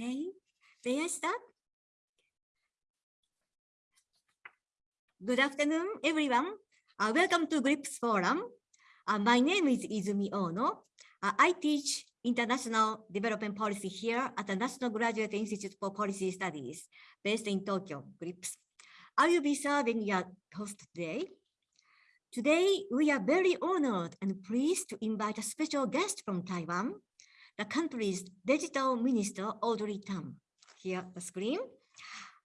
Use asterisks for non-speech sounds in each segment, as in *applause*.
Okay, I start? Good afternoon, everyone. Uh, welcome to GRIPS Forum. Uh, my name is Izumi Ohno. Uh, I teach international development policy here at the National Graduate Institute for Policy Studies, based in Tokyo, GRIPS. I will be serving your host today. Today, we are very honored and pleased to invite a special guest from Taiwan, the country's digital minister, Audrey Tang. Here the screen.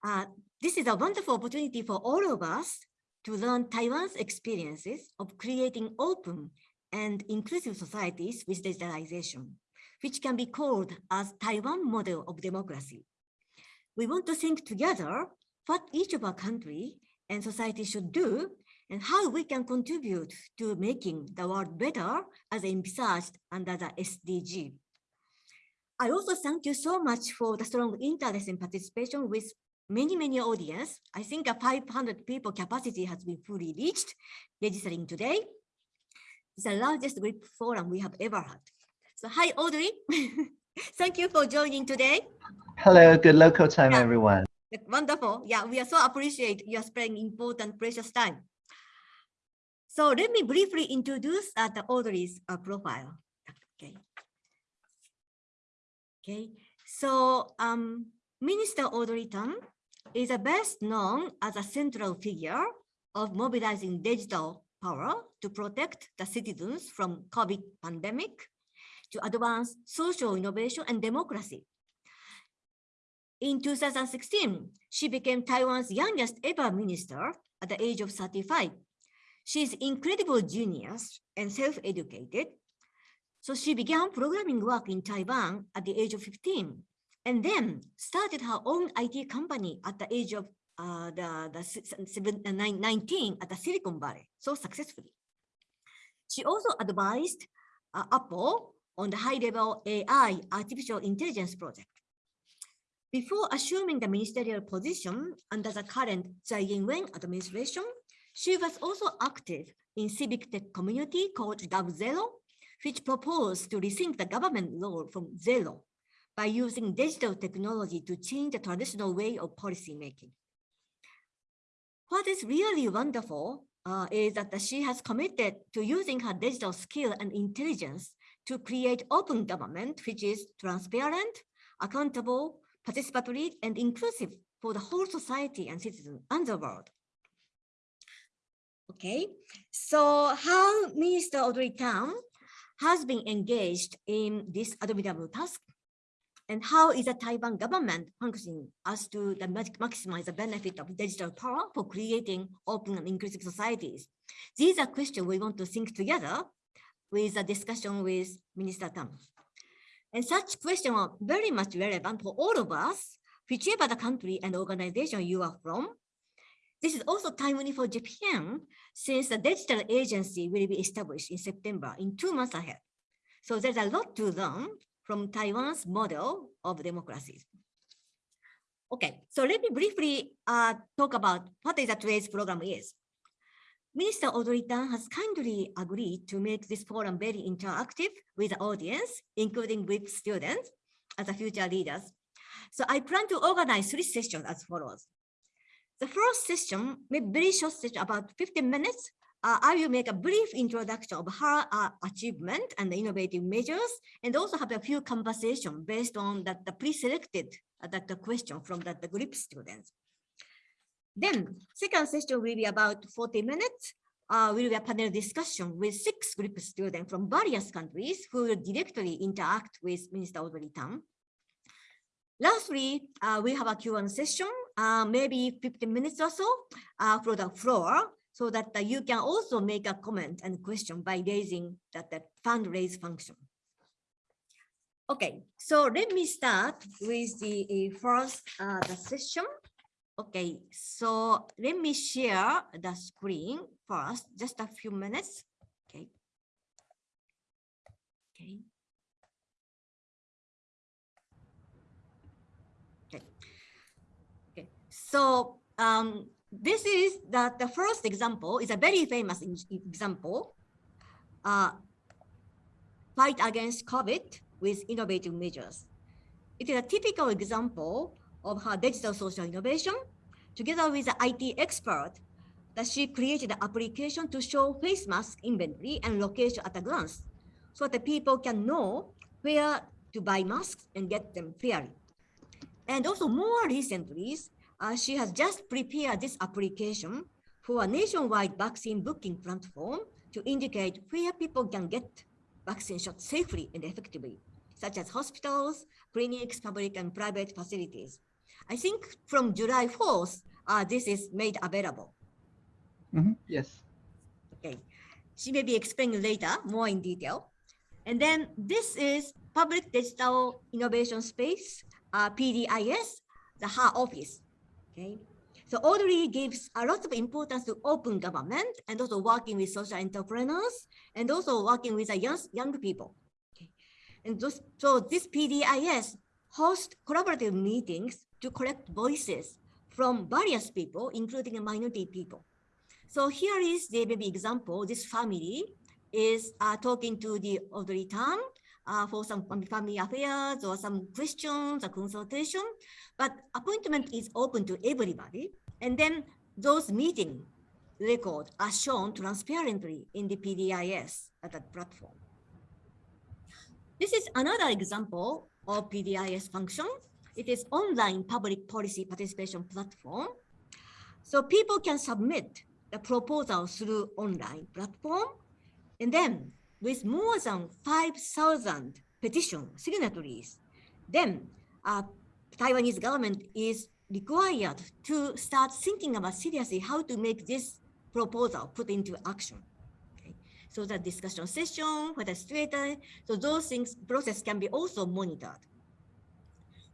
Uh, this is a wonderful opportunity for all of us to learn Taiwan's experiences of creating open and inclusive societies with digitalization, which can be called as Taiwan model of democracy. We want to think together what each of our country and society should do and how we can contribute to making the world better as envisaged under the SDG. I also thank you so much for the strong interest and participation with many, many audience. I think a 500 people capacity has been fully reached registering today. It's the largest group forum we have ever had. So hi, Audrey. *laughs* Thank you for joining today. Hello, good local time, Yeah. everyone. Wonderful. Yeah, we are so appreciate you are spending important precious time. So let me briefly introduce uh, the Audrey's uh, profile. Okay. Okay. So um, Minister Audrey Tang is a best known as a central figure of mobilizing digital power to protect the citizens from COVID pandemic, to advance social innovation and democracy. In 2016, she became Taiwan's youngest ever minister at the age of 35. She's incredible genius and self-educated. So she began programming work in Taiwan at the age of 15 and then started her own IT company at the age of uh, the, the seven, uh, nine- 19 at the Silicon Valley, so successfully. She also advised uh, Apple on the high-level AI artificial intelligence project. Before assuming the ministerial position under the current Tsai Ing-wen administration, she was also active in civic tech community called GovZero, which proposed to rethink the government role from zero by using digital technology to change the traditional way of policy making. What is really wonderful uh, is that she has committed to using her digital skill and intelligence to create open government, which is transparent, accountable, participatory, and inclusive for the whole society and citizens and the world. Okay, so how Minister Audrey Tang has been engaged in this admirable task and how is the Taiwan government functioning as to the maximize the benefit of digital power for creating open and inclusive societies? These are questions we want to think together with a discussion with Minister Tang. And such questions are very much relevant for all of us, whichever the country and organization you are from. This is also timely for Japan, since the digital agency will be established in September, in two months ahead. So there's a lot to learn from Taiwan's model of democracy. Okay, so let me briefly uh, talk about what is the today's program is. Minister Audrey Tang has kindly agreed to make this forum very interactive with the audience, including with students as the future leaders. So I plan to organize three sessions as follows. The first session, maybe very short session, about 15 minutes. Uh, I will make a brief introduction of her uh, achievement and the innovative measures, and also have a few conversation based on that the pre-selected uh, that the question from that the GRIPS students. Then second session will be about 40 minutes. Uh, will be a panel discussion with six GRIPS students from various countries who will directly interact with Minister Audrey Tang. Lastly, uh, we have a Q&A session, uh, maybe 15 minutes or so uh, for the floor, so that uh, you can also make a comment and question by raising that, that fundraise function. Okay, so let me start with the uh, first uh, the session. Okay, so let me share the screen first, just a few minutes. Okay. Okay. Okay. Okay. So um, this is the, the first example is a very famous example. Uh, fight against COVID with innovative measures. It is a typical example of her digital social innovation. Together with the IT expert, that she created an application to show face mask inventory and location at a glance, so that people can know where to buy masks and get them fairly. And also more recently, uh, she has just prepared this application for a nationwide vaccine booking platform to indicate where people can get vaccine shots safely and effectively, such as hospitals, clinics, public and private facilities. I think from July 4th, uh, this is made available. Mhm, Yes. Okay, she may be explaining later more in detail. And then this is Public Digital Innovation Space, uh, PDIS, the her office. Okay, so Audrey gives a lot of importance to open government and also working with social entrepreneurs and also working with the young, young people. Okay. And those, so this PDIS hosts collaborative meetings to collect voices from various people, including minority people. So here is the baby example. This family is uh, talking to the Audrey Tang uh, for some family affairs or some questions or consultation, but appointment is open to everybody. And then those meeting records are shown transparently in the PDIS at that platform. This is another example of PDIS function. It is online public policy participation platform. So people can submit the proposal through online platform. And then with more than 5,000 petition signatories, then uh, Taiwanese government is required to start thinking about seriously how to make this proposal put into action. Okay. So the discussion session, is stated, so those things process can be also monitored.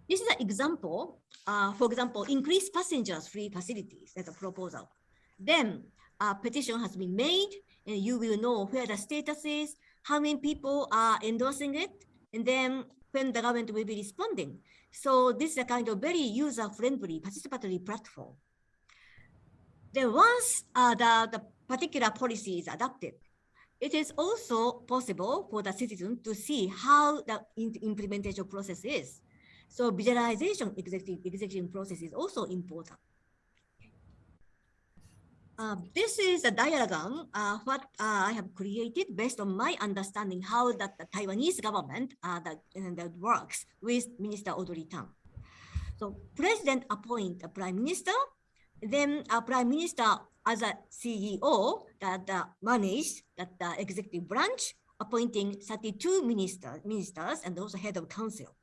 This is an example, uh, for example, increase passengers free facilities as a proposal. Then a petition has been made and you will know where the status is, how many people are endorsing it, and then when the government will be responding. So this is a kind of very user-friendly participatory platform. Then once uh, the, the particular policy is adopted, it is also possible for the citizen to see how the implementation process is. So visualization executive, executive process is also important. Uh, this is a diagram uh, what uh, I have created based on my understanding how that the Taiwanese government uh, that, uh, that works with Minister Audrey Tang. So president appoint a prime minister, then a prime minister as a CEO that uh, manage that the executive branch, appointing 32 minister, ministers and also head of council.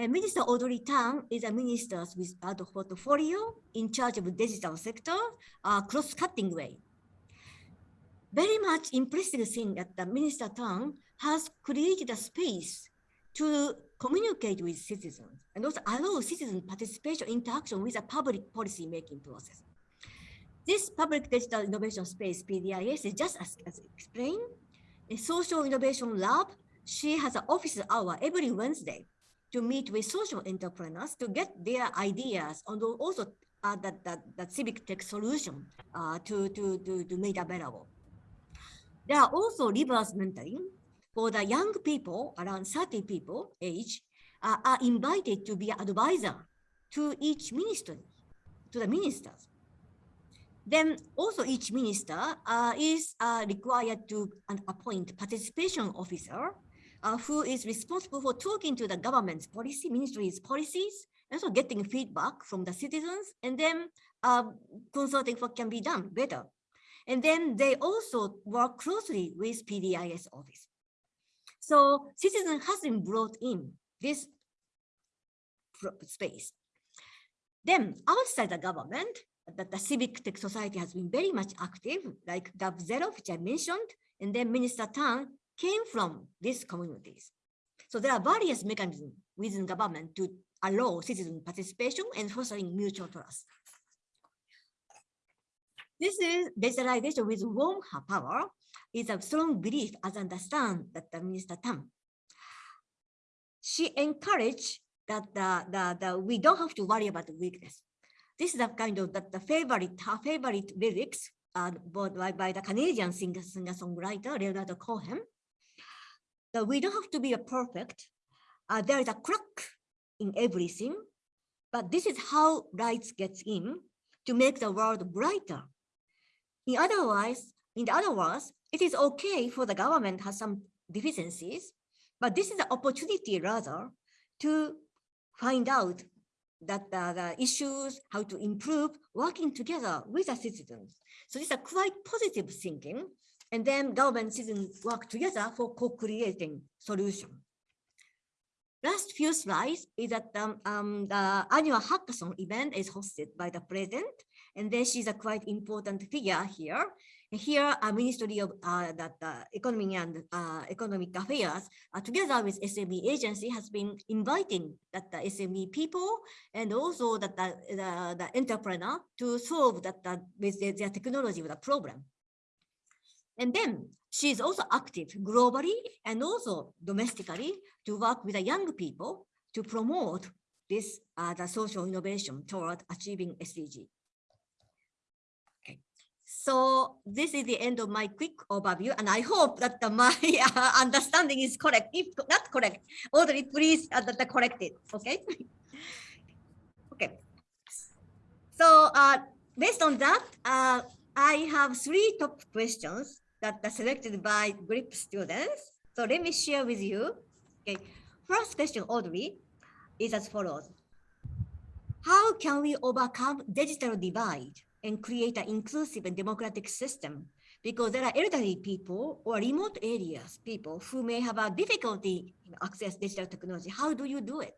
And Minister Audrey Tang is a minister with a portfolio in charge of digital sector, uh, cross-cutting way. Very much impressive thing that the Minister Tang has created a space to communicate with citizens and also allow citizen participation interaction with a public policy making process. This public digital innovation space, PDIS, is just as, as explained, a social innovation lab. She has an office hour every Wednesday to meet with social entrepreneurs to get their ideas and also uh, that, that, that civic tech solution uh, to, to, to, to make available. There are also reverse mentoring for the young people around 30 people age uh, are invited to be advisor to each ministry, to the ministers. Then also each minister uh, is uh, required to appoint participation officer uh, who is responsible for talking to the government's policy, ministry's policies, and also getting feedback from the citizens, and then uh, consulting what can be done better. And then they also work closely with PDIS office. So citizen has been brought in this space. Then outside the government, that the civic tech society has been very much active, like Gov Zero, which I mentioned, and then Minister Tang came from these communities. So there are various mechanisms within government to allow citizen participation and fostering mutual trust. This is digitalization with warm power is a strong belief as understand that the Minister Tang. She encouraged that the, the, the, we don't have to worry about the weakness. This is a kind of the, the favorite, her favorite lyrics uh, by, by the Canadian singer, singer-songwriter Leonardo Cohen that we don't have to be a perfect. Uh, there is a crack in everything, but this is how light gets in to make the world brighter. In otherwise, in the other words, it is okay for the government has some deficiencies, but this is an opportunity rather to find out that the, the issues, how to improve, working together with the citizens. So these a quite positive thinking. And then government citizens work together for co-creating solution. Last few slides is that um, um, the annual hackathon event is hosted by the president, and then she's a quite important figure here. Here, a Ministry of uh, that uh, Economy and uh, Economic Affairs, uh, together with SME agency, has been inviting that the SME people and also that the, the, the entrepreneur to solve that the, with their technology with a problem. And then she is also active globally and also domestically to work with the young people to promote this uh, the social innovation toward achieving SDG. Okay, so this is the end of my quick overview, and I hope that the, my *laughs* uh, understanding is correct. If not correct, Audrey, please uh, that, correct it. Okay. *laughs* okay. So uh, based on that, uh, I have three top questions that are selected by GRIP students. So let me share with you. Okay. First question, Audrey, is as follows. How can we overcome digital divide and create an inclusive and democratic system because there are elderly people or remote areas people who may have a difficulty in access digital technology. How do you do it?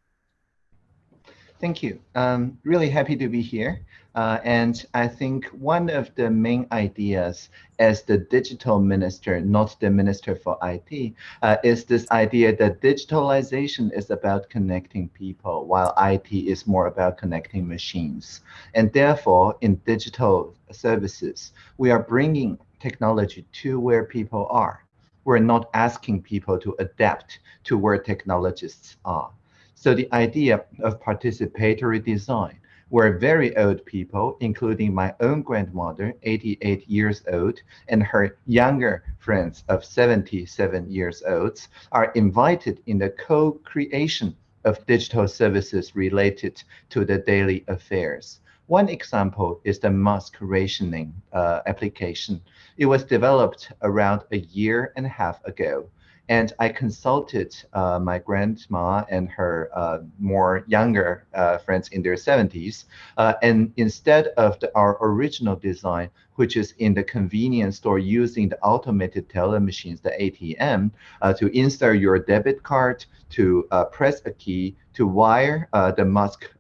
Thank you. Um, really happy to be here. Uh, and I think one of the main ideas as the digital minister, not the minister for IT, uh, is this idea that digitalization is about connecting people, while IT is more about connecting machines. And therefore, in digital services, we are bringing technology to where people are. We're not asking people to adapt to where technologists are. So the idea of participatory design, where very old people, including my own grandmother, 88 years old, and her younger friends of 77 years old, are invited in the co-creation of digital services related to the daily affairs. One example is the mask rationing uh, application. It was developed around a year and a half ago and I consulted uh, my grandma and her uh, more younger uh, friends in their 70s. Uh, and instead of the, our original design, which is in the convenience store using the automated teller machines, the ATM, uh, to insert your debit card, to uh, press a key, to wire the mask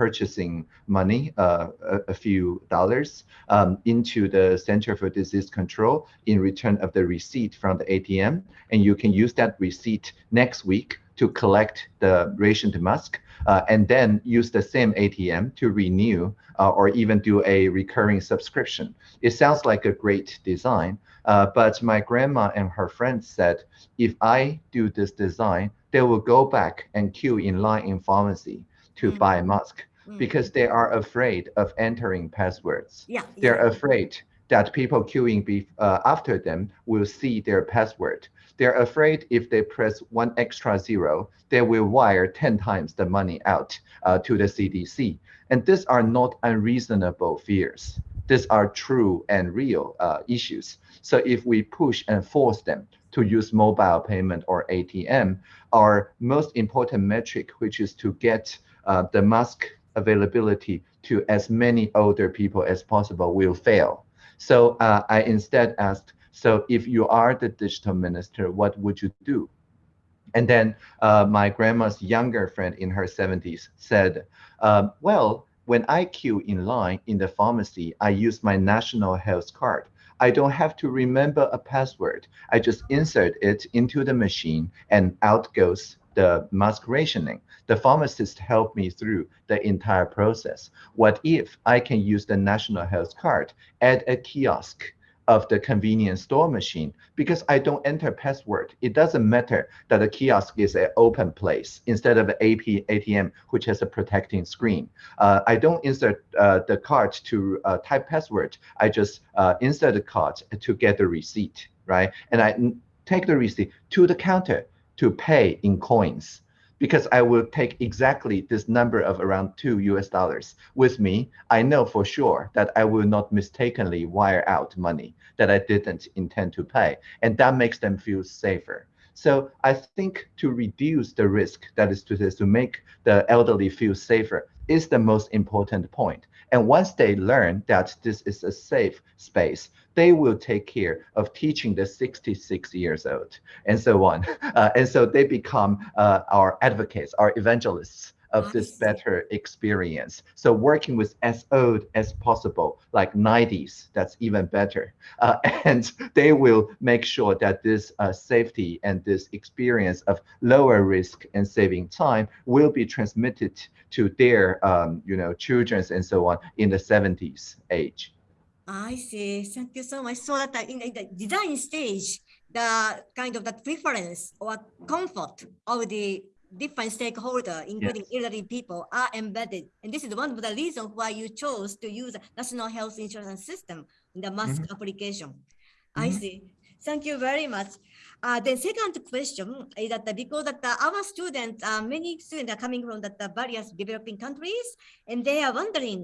purchasing money, uh, a, a, few dollars, um, into the Center for Disease Control in return of the receipt from the ATM. And you can use that receipt next week to collect the rationed mask uh, and then use the same ATM to renew uh, or even do a recurring subscription. It sounds like a great design, uh, but my grandma and her friends said, if I do this design, they will go back and queue in line in pharmacy to mm -hmm. buy a mask. Because they are afraid of entering passwords. Yeah, They're yeah. afraid that people queuing be, uh, after them will see their password. They're afraid if they press one extra zero, they will wire 10 times the money out uh, to the CDC. And these are not unreasonable fears. These are true and real uh, issues. So if we push and force them to use mobile payment or ATM, our most important metric, which is to get uh, the mask availability to as many older people as possible will fail. So uh, I instead asked, so if you are the digital minister, what would you do? And then uh, my grandma's younger friend in her 70s said, um, well, when I queue in line in the pharmacy, I use my national health card. I don't have to remember a password. I just insert it into the machine and out goes the mask rationing. The pharmacist helped me through the entire process. What if I can use the national health card at a kiosk of the convenience store machine because I don't enter password. It doesn't matter that the kiosk is an open place instead of AP ATM, which has a protecting screen. Uh, I don't insert uh, the card to uh, type password. I just uh, insert the card to get the receipt, right? And I take the receipt to the counter to pay in coins. because I will take exactly this number of around two US dollars with me, I know for sure that I will not mistakenly wire out money that I didn't intend to pay. And that makes them feel safer. So I think to reduce the risk, that is to to make the elderly feel safer, is the most important point. And once they learn that this is a safe space, they will take care of teaching the 66 years old and so on. *laughs* Uh, and so they become uh, our advocates, our evangelists of this better experience. So working with as old as possible, like 90s, that's even better. Uh, *laughs* and they will make sure that this uh, safety and this experience of lower risk and saving time will be transmitted to their, um, you know, children and so on in the 70s age. I see. Thank you so much. So that in the design stage, the kind of the preference or comfort of the different stakeholders, including yes. elderly people, are embedded. And this is one of the reasons why you chose to use national health insurance system in the mask mm -hmm. application. Mm -hmm. I mm-hmm. see. Thank you very much. Uh, the second question is that because that the, our students, uh, many students are coming from the, the various developing countries, and they are wondering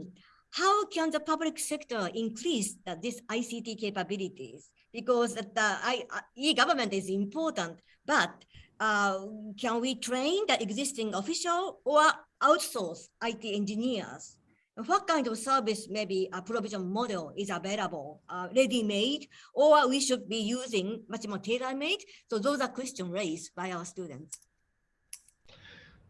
how can the public sector increase the, this ICT capabilities? Because the uh, e-government is important, but uh, can we train the existing official or outsource IT engineers? What kind of service maybe a provision model is available, uh, ready-made, or we should be using much more tailor-made? So those are questions raised by our students.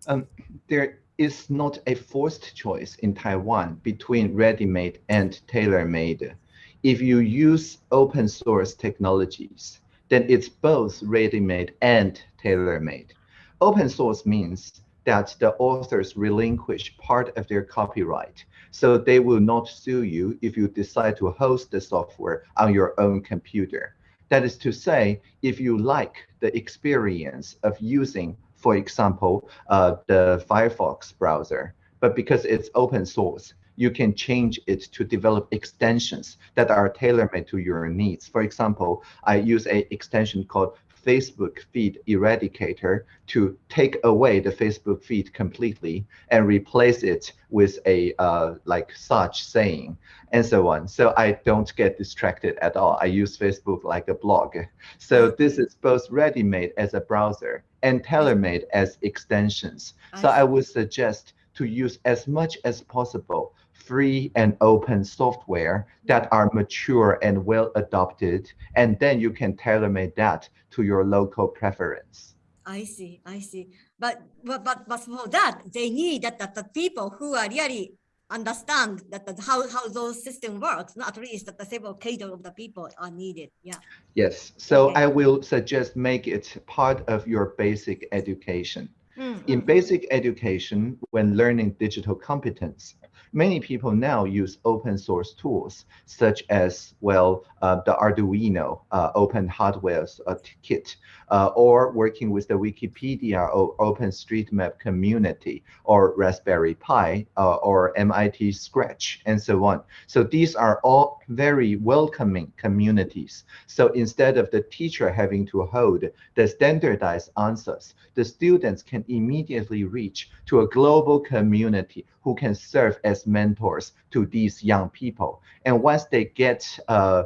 Um, there is not a forced choice in Taiwan between ready-made and tailor-made. If you use open source technologies, then it's both ready-made and tailor-made. Open source means that the authors relinquish part of their copyright. So they will not sue you if you decide to host the software on your own computer. That is to say, if you like the experience of using, for example, uh, the Firefox browser, but because it's open source, you can change it to develop extensions that are tailor-made to your needs. For example, I use an extension called Facebook feed eradicator to take away the Facebook feed completely and replace it with a uh, like such saying and so on. So I don't get distracted at all. I use Facebook like a blog. So this is both ready-made as a browser and tailor-made as extensions. So I would suggest to use as much as possible free and open software that mm-hmm. are mature and well adopted, and then you can tailor-made that to your local preference. I see, I see. But but but, but for that, they need that, that the people who are really understand that, that how, how those system works, not at least that the several cater of the people are needed. Yeah. Yes. So okay. I will suggest make it part of your basic education. Mm -hmm. In basic education, when learning digital competence, many people now use open source tools such as, well, uh, the Arduino uh, open hardware uh, kit, uh, or working with the Wikipedia or OpenStreetMap community, or Raspberry Pi, or MIT Scratch, and so on. So these are all very welcoming communities. So instead of the teacher having to hold the standardized answers, the students can immediately reach to a global community who can serve as mentors to these young people. And once they get uh,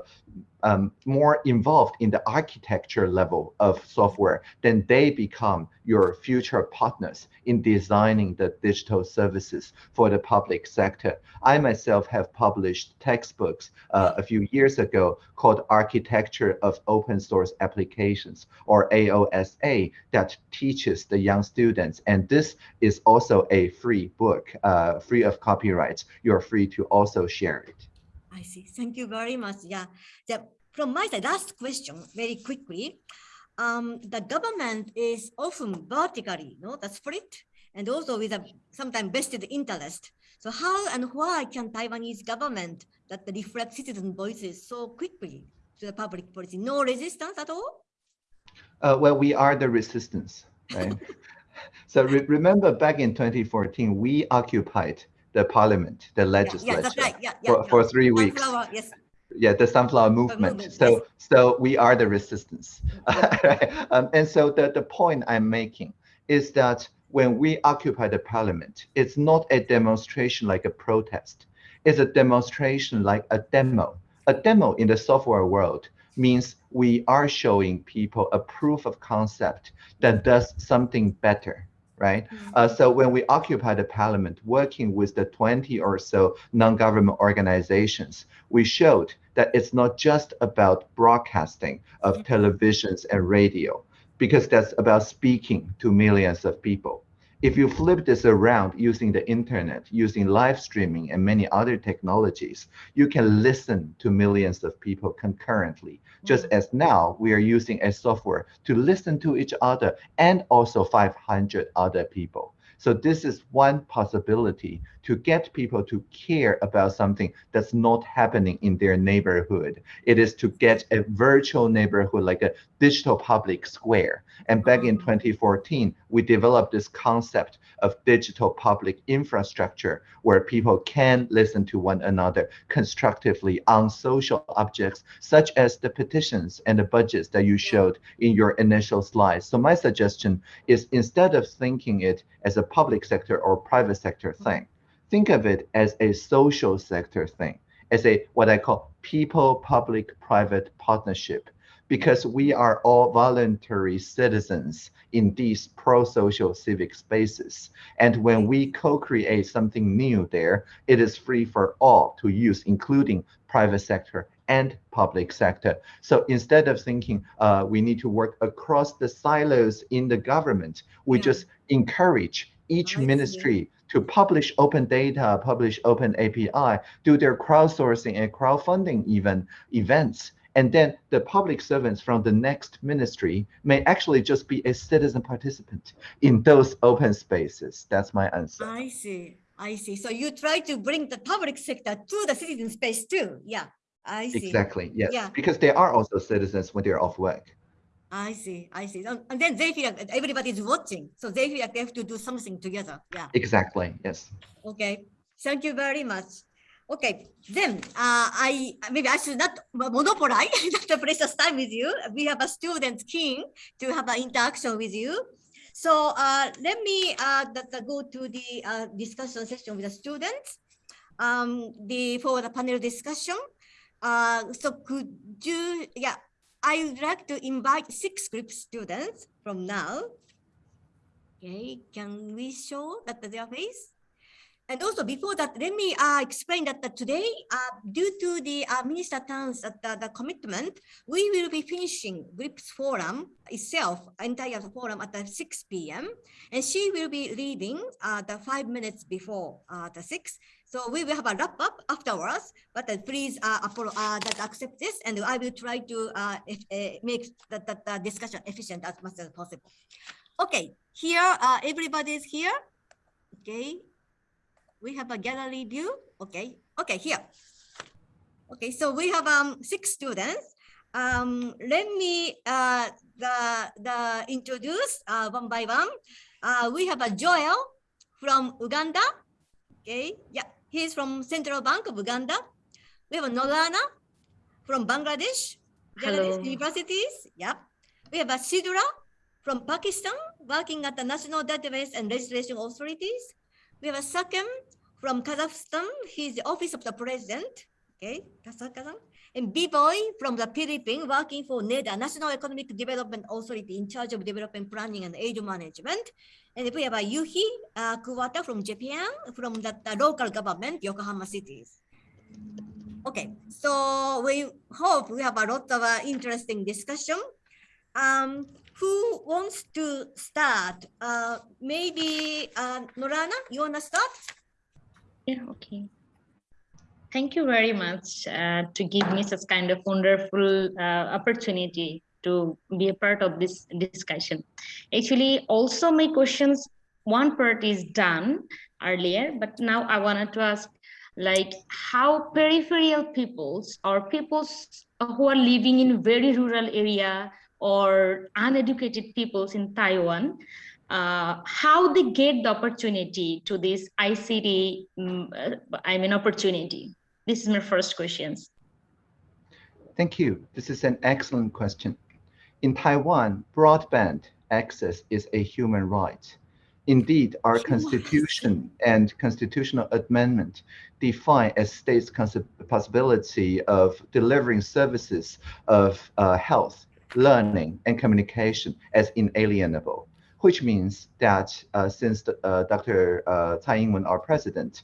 um, more involved in the architecture level of software, then they become your future partners in designing the digital services for the public sector. I myself have published textbooks uh, a few years ago called Architecture of Open Source Applications, or AOSA, that teaches the young students. And this is also a free book, uh, free of copyrights. You're free to also share it. I see. Thank you very much. Yeah. The, from my side, last question, very quickly. Um, the government is often vertically, no, that's split, and also with a sometimes vested interest. So how and why can Taiwanese government that reflect citizen voices so quickly to the public policy? No resistance at all? Uh, well, we are the resistance, right? *laughs* so re remember back in 2014, we occupied the parliament, the legislature, yeah, right. yeah, for, for three weeks. Yes. Yeah, the sunflower movement. movement so, yes. so we are the resistance. *laughs* um, and so the, the point I'm making is that when we occupy the parliament, it's not a demonstration like a protest. It's a demonstration like a demo. A demo in the software world means we are showing people a proof of concept that does something better right? Uh, so when we occupy the parliament, working with the 20 or so non-government organizations, we showed that it's not just about broadcasting of televisions and radio, because that's about speaking to millions of people. If you flip this around using the internet, using live streaming and many other technologies, you can listen to millions of people concurrently. Just mm-hmm. as now we are using a software to listen to each other and also 500 other people. So this is one possibility to get people to care about something that's not happening in their neighborhood. It is to get a virtual neighborhood like a digital public square. And back in mm-hmm. 2014, we developed this concept of digital public infrastructure where people can listen to one another constructively on social objects, such as the petitions and the budgets that you showed in your initial slides. So my suggestion is instead of thinking it as a public sector or private sector thing, think of it as a social sector thing, as a what I call people public private partnership, because we are all voluntary citizens in these pro-social civic spaces. And when we co-create something new there, it is free for all to use, including private sector and public sector. So instead of thinking uh, we need to work across the silos in the government, we Yeah. just encourage each ministry to publish open data, publish open API, do their crowdsourcing and crowdfunding even events. And then the public servants from the next ministry may actually just be a citizen participant in those open spaces. That's my answer. I see, I see. So you try to bring the public sector to the citizen space too. Yeah, I see. Exactly, yes. Yeah. Because they are also citizens when they're off work. I see, I see. And then they feel like everybody is watching, so they feel like they have to do something together. Yeah. Exactly, yes. Okay. Thank you very much. Okay, then uh, I maybe I should not mo- monopolize *laughs* the precious time with you. We have a student keen to have an interaction with you. So uh, let me uh, go to the uh, discussion session with the students. Um, the for the panel discussion. Uh, so could you yeah I would like to invite six GRIPS students from now. Okay, can we show that their face? And also before that, let me uh, explain that, that today, uh, due to the uh, Minister Tang's uh, the, the commitment, we will be finishing GRIPS forum itself, entire forum at the 6 p.m. And she will be leading uh, the five minutes before uh, the 6. So we will have a wrap up afterwards, but please uh, that accept this and I will try to uh, make the, the, the discussion efficient as much as possible. Okay, here, everybody is here. Okay, we have a gallery view. Okay, okay, here. Okay, so we have um six students. Um, let me uh the the introduce uh one by one. Uh, we have a Joel from Uganda. Okay, yeah, he's from Central Bank of Uganda. We have a Nolana from Bangladesh, Bangladesh universities. Yep. We have a Sidra from Pakistan, working at the National Database and Registration Authorities. We have a Sakem from Kazakhstan. He's the Office of the President. Okay, Kazakhstan. And B-Boy from the Philippines, working for NEDA, National Economic Development Authority, in charge of development planning and aid management. And we have a Yuhi uh, Kuwata from Japan, from the, the local government, Yokohama cities. Okay, so we hope we have a lot of uh, interesting discussion. Um, who wants to start? Uh, maybe uh, Norana, you wanna start? Yeah, okay. Thank you very much uh, to give me such kind of wonderful uh, opportunity to be a part of this discussion. Actually, also my questions, one part is done earlier, but now I wanted to ask like how peripheral peoples or peoples who are living in very rural area or uneducated peoples in Taiwan, uh, how they get the opportunity to this ICT, mm, uh, I mean, opportunity. This is my first questions. Thank you. This is an excellent question. In Taiwan, broadband access is a human right. Indeed, our Human constitution and constitutional amendment define a state's possibility of delivering services of uh, health, learning, and communication as inalienable, which means that uh, since the, uh, Dr. Uh, Tsai Ing-wen, our president's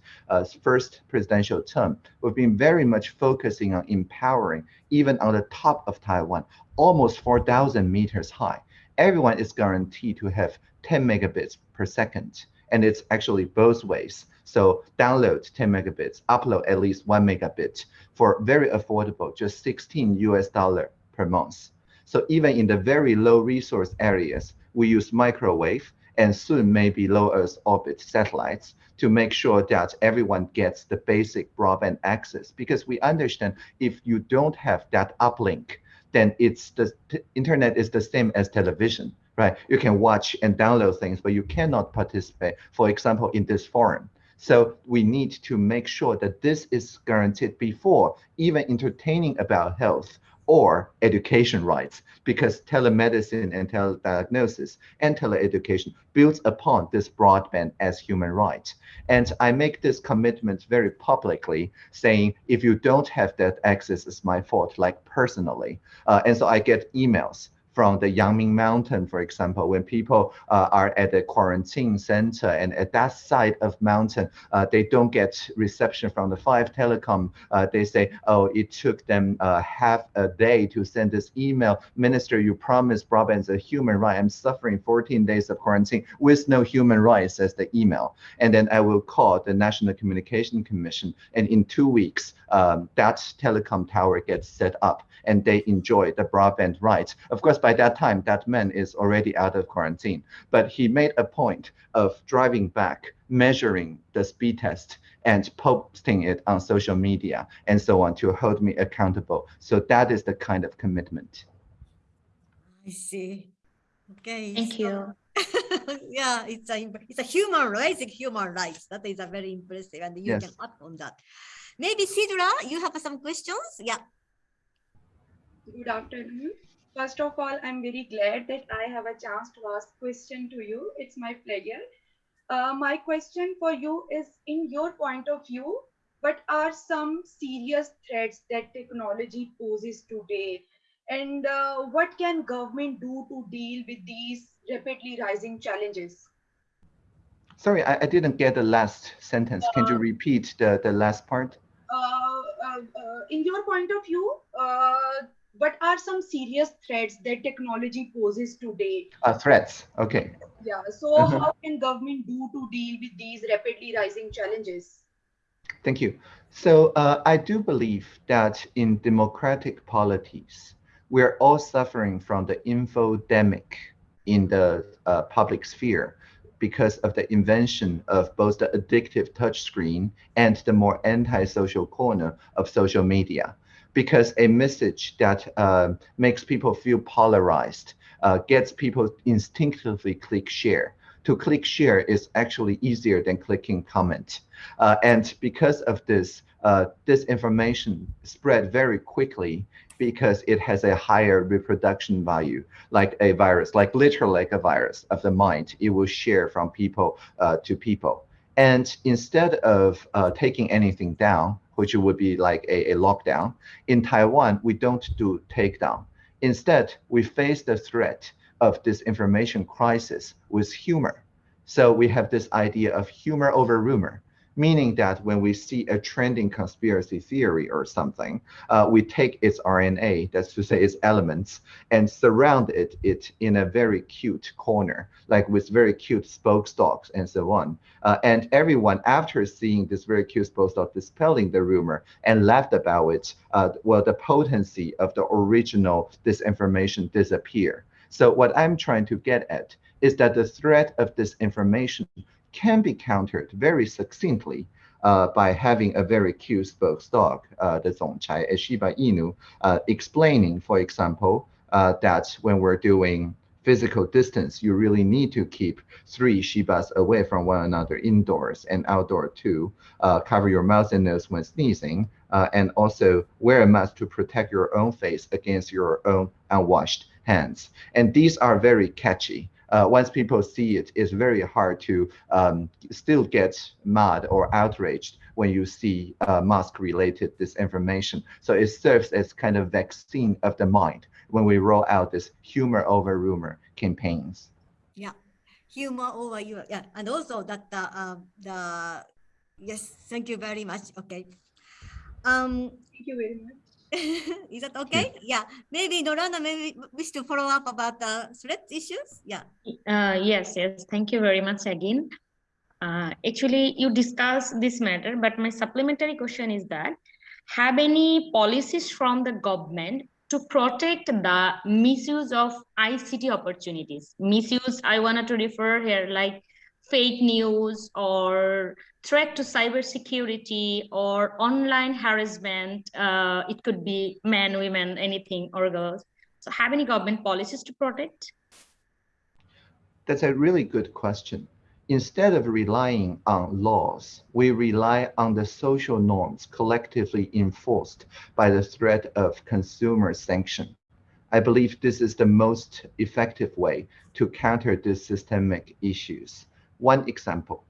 first presidential term, we've been very much focusing on empowering, even on the top of Taiwan, almost 4,000 meters high. Everyone is guaranteed to have 10 megabits per second, and it's actually both ways. So download 10 megabits, upload at least one megabit for very affordable, just 16 US dollar per month. So even in the very low resource areas, we use microwave and soon maybe low Earth orbit satellites to make sure that everyone gets the basic broadband access. Because we understand if you don't have that uplink, then it's the internet is the same as television right? You can watch and download things, but you cannot participate, for example, in this forum. So we need to make sure that this is guaranteed before even entertaining about health or education rights, because telemedicine and telediagnosis and teleeducation builds upon this broadband as human right. And I make this commitment very publicly, saying if you don't have that access, it's my fault, like personally. Uh, and so I get emails from the Yangming Mountain, for example, when people uh, are at the quarantine center and at that side of mountain, uh, they don't get reception from the five telecom. Uh, they say, oh, it took them uh, half a day to send this email. Minister, you promised broadband is a human right. I'm suffering 14 days of quarantine with no human rights, says the email. And then I will call the National Communication Commission. And in two weeks, um, that telecom tower gets set up and they enjoy the broadband rights. Of course, by that time, that man is already out of quarantine, but he made a point of driving back, measuring the speed test and posting it on social media and so on to hold me accountable. So that is the kind of commitment. I see. Okay. Thank so- you. *laughs* yeah, it's a it's a human rights, it's human rights. That is a very impressive, and you Yes. can act on that. Maybe Sidra, you have some questions? Yeah. Good afternoon. First of all, I'm very glad that I have a chance to ask question to you. It's my pleasure. Uh, my question for you is, in your point of view, what are some serious threats that technology poses today? And uh, what can government do to deal with these rapidly rising challenges? Sorry, I, I didn't get the last sentence. Can you Uh, repeat the, the last part? Uh, uh, uh, in your point of view, uh, what are some serious threats that technology poses today? Uh, threats. Okay. Yeah, so Mhm. how can government do to deal with these rapidly rising challenges? Thank you. So uh, I do believe that in democratic polities, we're all suffering from the infodemic in the uh, public sphere because of the invention of both the addictive touchscreen and the more anti-social corner of social media. Because a message that uh, makes people feel polarized uh, gets people instinctively click share. To click share is actually easier than clicking comment. Uh, and because of this, uh, this information spread very quickly because it has a higher reproduction value, like a virus, like literally like a virus of the mind. It will share from people uh, to people. And instead of uh, taking anything down, which would be like a, a lockdown, in Taiwan, we don't do takedown. Instead, we face the threat of this information crisis with humor. So we have this idea of humor over rumor, meaning that when we see a trending conspiracy theory or something, uh, we take its RNA, that's to say its elements, and surround it, it in a very cute corner, like with very cute spokesdogs and so on. Uh, and everyone, after seeing this very cute spokesdog dispelling the rumor and laughed about it, uh, well, the potency of the original disinformation disappear. So what I'm trying to get at is that the threat of disinformation can be countered very succinctly uh, by having a very cute spokesdog, uh, the Zongchai, a Shiba Inu, uh, explaining, for example, uh, that when we're doing physical distance, you really need to keep three Shibas away from one another indoors and outdoor too. Uh, cover your mouth and nose when sneezing, uh, and also wear a mask to protect your own face against your own unwashed hands. And these are very catchy. Uh, once people see it, it's very hard to um, still get mad or outraged when you see uh, mask-related disinformation. So it serves as kind of vaccine of the mind when we roll out this humor over rumor campaigns. Yeah, humor over you. Yeah, and also that the uh, the yes, thank you very much. Okay. Um, Thank you very much. *laughs* is that okay? Yeah. Maybe Norana maybe wish to follow up about the threat issues. Yeah. Uh, yes, yes. Thank you very much again. Uh, actually, you discussed this matter, but my supplementary question is that have any policies from the government to protect the misuse of ICT opportunities? Misuse, I wanted to refer here like fake news or threat to cybersecurity or online harassment. Uh, it could be men, women, anything or girls. So have any government policies to protect? That's a really good question. Instead of relying on laws, we rely on the social norms collectively enforced by the threat of consumer sanction. I believe this is the most effective way to counter these systemic issues. One example,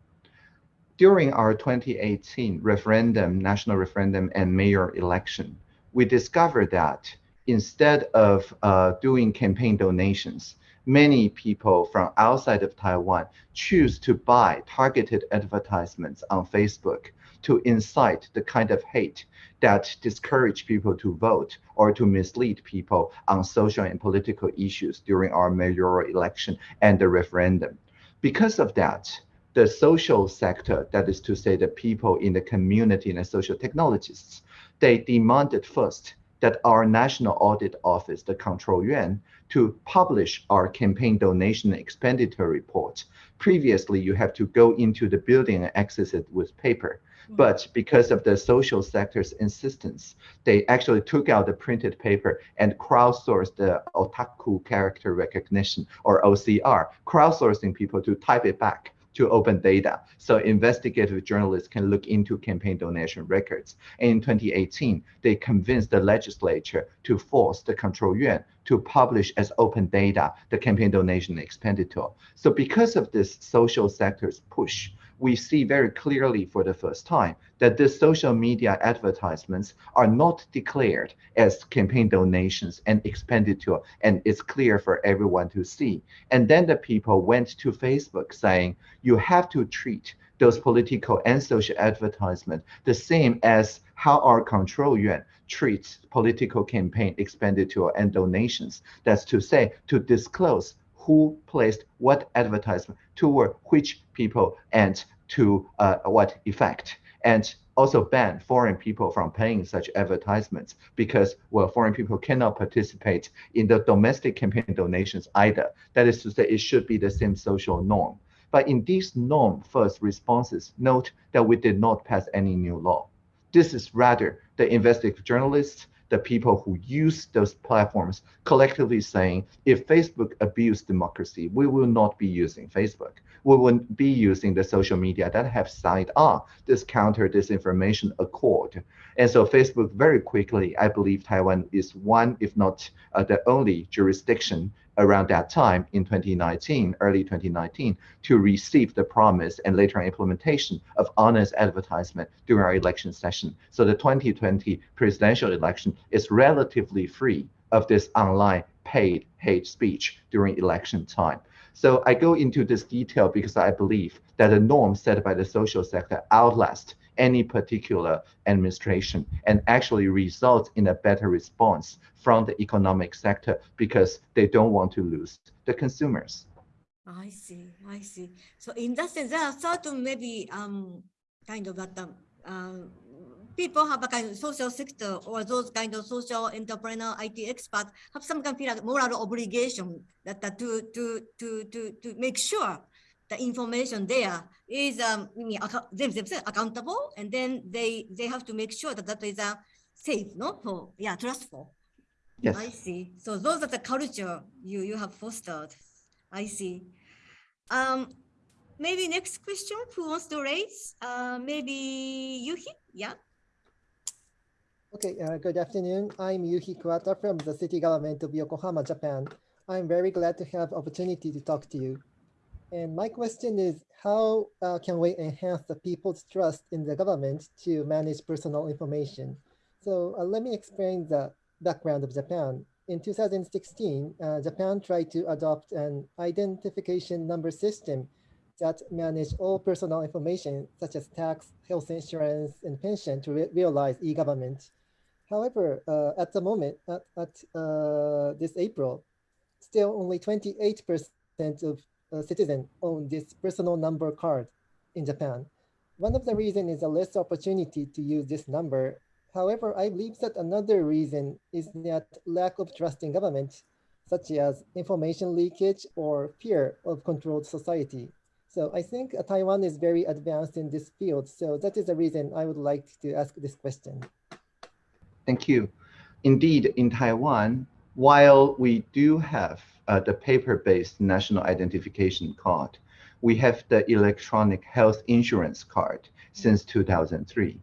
during our 2018 referendum, national referendum and mayor election, we discovered that instead of uh, doing campaign donations, many people from outside of Taiwan choose to buy targeted advertisements on Facebook to incite the kind of hate that discourage people to vote or to mislead people on social and political issues during our mayoral election and the referendum. Because of that, the social sector, that is to say the people in the community and the social technologists, they demanded first that our National Audit Office, the Control Yuan, to publish our campaign donation expenditure report. Previously, you have to go into the building and access it with paper. Hmm. But because of the social sector's insistence, they actually took out the printed paper and crowdsourced the optical character recognition or OCR, crowdsourcing people to type it back to open data. So investigative journalists can look into campaign donation records. And in 2018, they convinced the legislature to force the control yuan to publish as open data the campaign donation expenditure. So because of this social sector's push, we see very clearly for the first time that the social media advertisements are not declared as campaign donations and expenditure, and it's clear for everyone to see. And then the people went to Facebook saying, you have to treat those political and social advertisement the same as how our control yuan treats political campaign expenditure and donations. That's to say, to disclose who placed what advertisement toward which people and to uh, what effect. And also ban foreign people from paying such advertisements because, well, foreign people cannot participate in the domestic campaign donations either. That is to say, it should be the same social norm. But in these norm first responses, note that we did not pass any new law. This is rather the investigative journalists, the people who use those platforms collectively saying, if Facebook abused democracy, we will not be using Facebook. We will be using the social media that have signed on this counter disinformation accord. And so Facebook very quickly, I believe Taiwan is one, if not uh, the only jurisdiction around that time in 2019, early 2019, to receive the promise and later implementation of honest advertisement during our election session. So the 2020 presidential election is relatively free of this online paid hate speech during election time. So I go into this detail because I believe that the norm set by the social sector outlast any particular administration and actually results in a better response from the economic sector because they don't want to lose the consumers. I see, I see. So in that sense, there are certain maybe um kind of that um, uh, people have a kind of social sector or those kind of social entrepreneur IT experts have some kind of moral obligation that, that to to to to to make sure the information there is um themselves accountable and then they they have to make sure that that is uh, safe no for yeah trustful Yes. I see. So those are the culture you you have fostered. I see. Um, maybe next question. Who wants to raise? Uh, maybe Yuhi. Yeah. Okay, uh, good afternoon. I'm Yuhi Kuwata from the city government of Yokohama, Japan. I'm very glad to have opportunity to talk to you. And my question is, how uh, can we enhance the people's trust in the government to manage personal information? So uh, let me explain the background of Japan. In 2016, uh, Japan tried to adopt an identification number system that manage all personal information such as tax, health insurance, and pension to re realize e-government. However, uh, at the moment, at, at uh, this April, still only 28% of uh, citizens own this personal number card in Japan. One of the reasons is a less opportunity to use this number. However, I believe that another reason is that lack of trust in government, such as information leakage or fear of controlled society. So I think Taiwan is very advanced in this field. So that is the reason I would like to ask this question. Thank you. Indeed, in Taiwan, while we do have uh, the paper-based national identification card, we have the electronic health insurance card since 2003.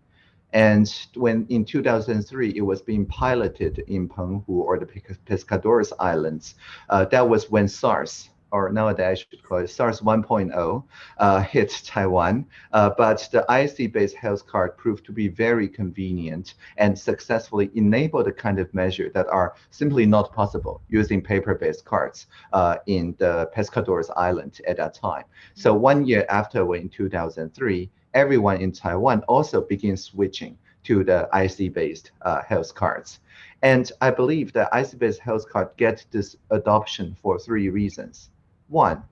And when in 2003, it was being piloted in Penghu or the Pescadores Islands, uh, that was when SARS or nowadays I should call it SARS 1.0, uh, hit Taiwan. Uh, but the IC-based health card proved to be very convenient and successfully enabled the kind of measure that are simply not possible using paper-based cards uh, in the Pescadores Island at that time. So one year after, in 2003, everyone in Taiwan also began switching to the IC-based uh, health cards. And I believe the IC-based health card get this adoption for three reasons. One,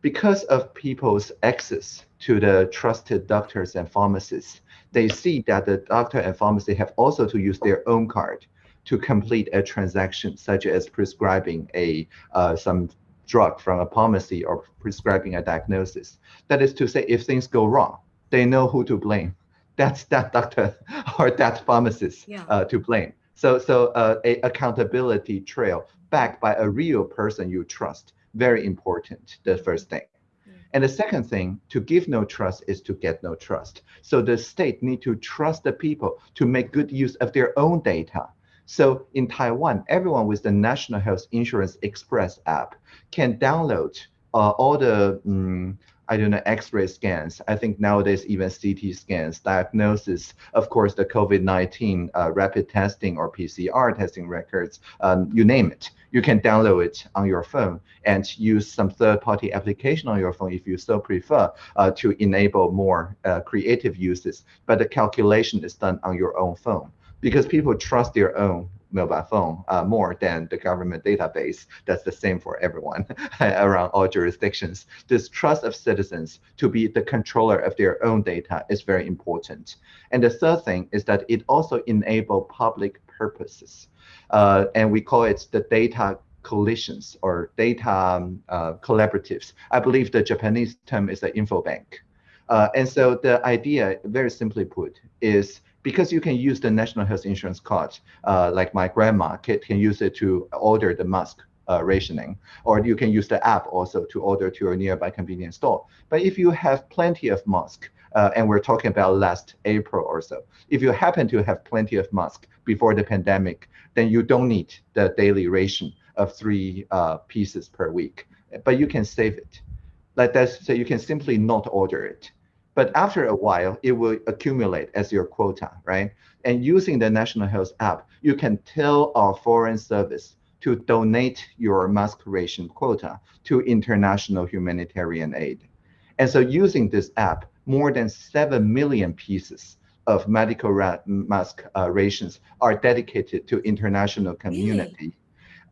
because of people's access to the trusted doctors and pharmacists, they see that the doctor and pharmacy have also to use their own card to complete a transaction, such as prescribing a uh, some drug from a pharmacy or prescribing a diagnosis. That is to say, if things go wrong, they know who to blame. That's that doctor *laughs* or that pharmacist Yeah. uh, to blame. So, so uh, a accountability trail backed by a real person you trust very important, the first thing. And the second thing, to give no trust is to get no trust. So the state need to trust the people to make good use of their own data. So in Taiwan, everyone with the National Health Insurance Express app can download uh, all the um, I don't know, X-ray scans. I think nowadays even CT scans, diagnosis, of course, the COVID-19 uh, rapid testing or PCR testing records, um, you name it. You can download it on your phone and use some third-party application on your phone if you so prefer uh, to enable more uh, creative uses. But the calculation is done on your own phone because people trust their own mobile phone uh, more than the government database. That's the same for everyone *laughs* around all jurisdictions. This trust of citizens to be the controller of their own data is very important. And the third thing is that it also enable public purposes. Uh, and we call it the data coalitions or data um, uh, collaboratives. I believe the Japanese term is the info bank. Uh, and so the idea, very simply put, is because you can use the national health insurance card, uh, like my grandma can, use it to order the mask uh, rationing, or you can use the app also to order to your nearby convenience store. But if you have plenty of mask, uh, and we're talking about last April or so, if you happen to have plenty of mask before the pandemic, then you don't need the daily ration of three uh, pieces per week, but you can save it. Like that, so you can simply not order it. But after a while, it will accumulate as your quota, right? And using the National Health app, you can tell our foreign service to donate your mask ration quota to international humanitarian aid. And so using this app, more than 7 million pieces of medical mask uh, rations are dedicated to international community.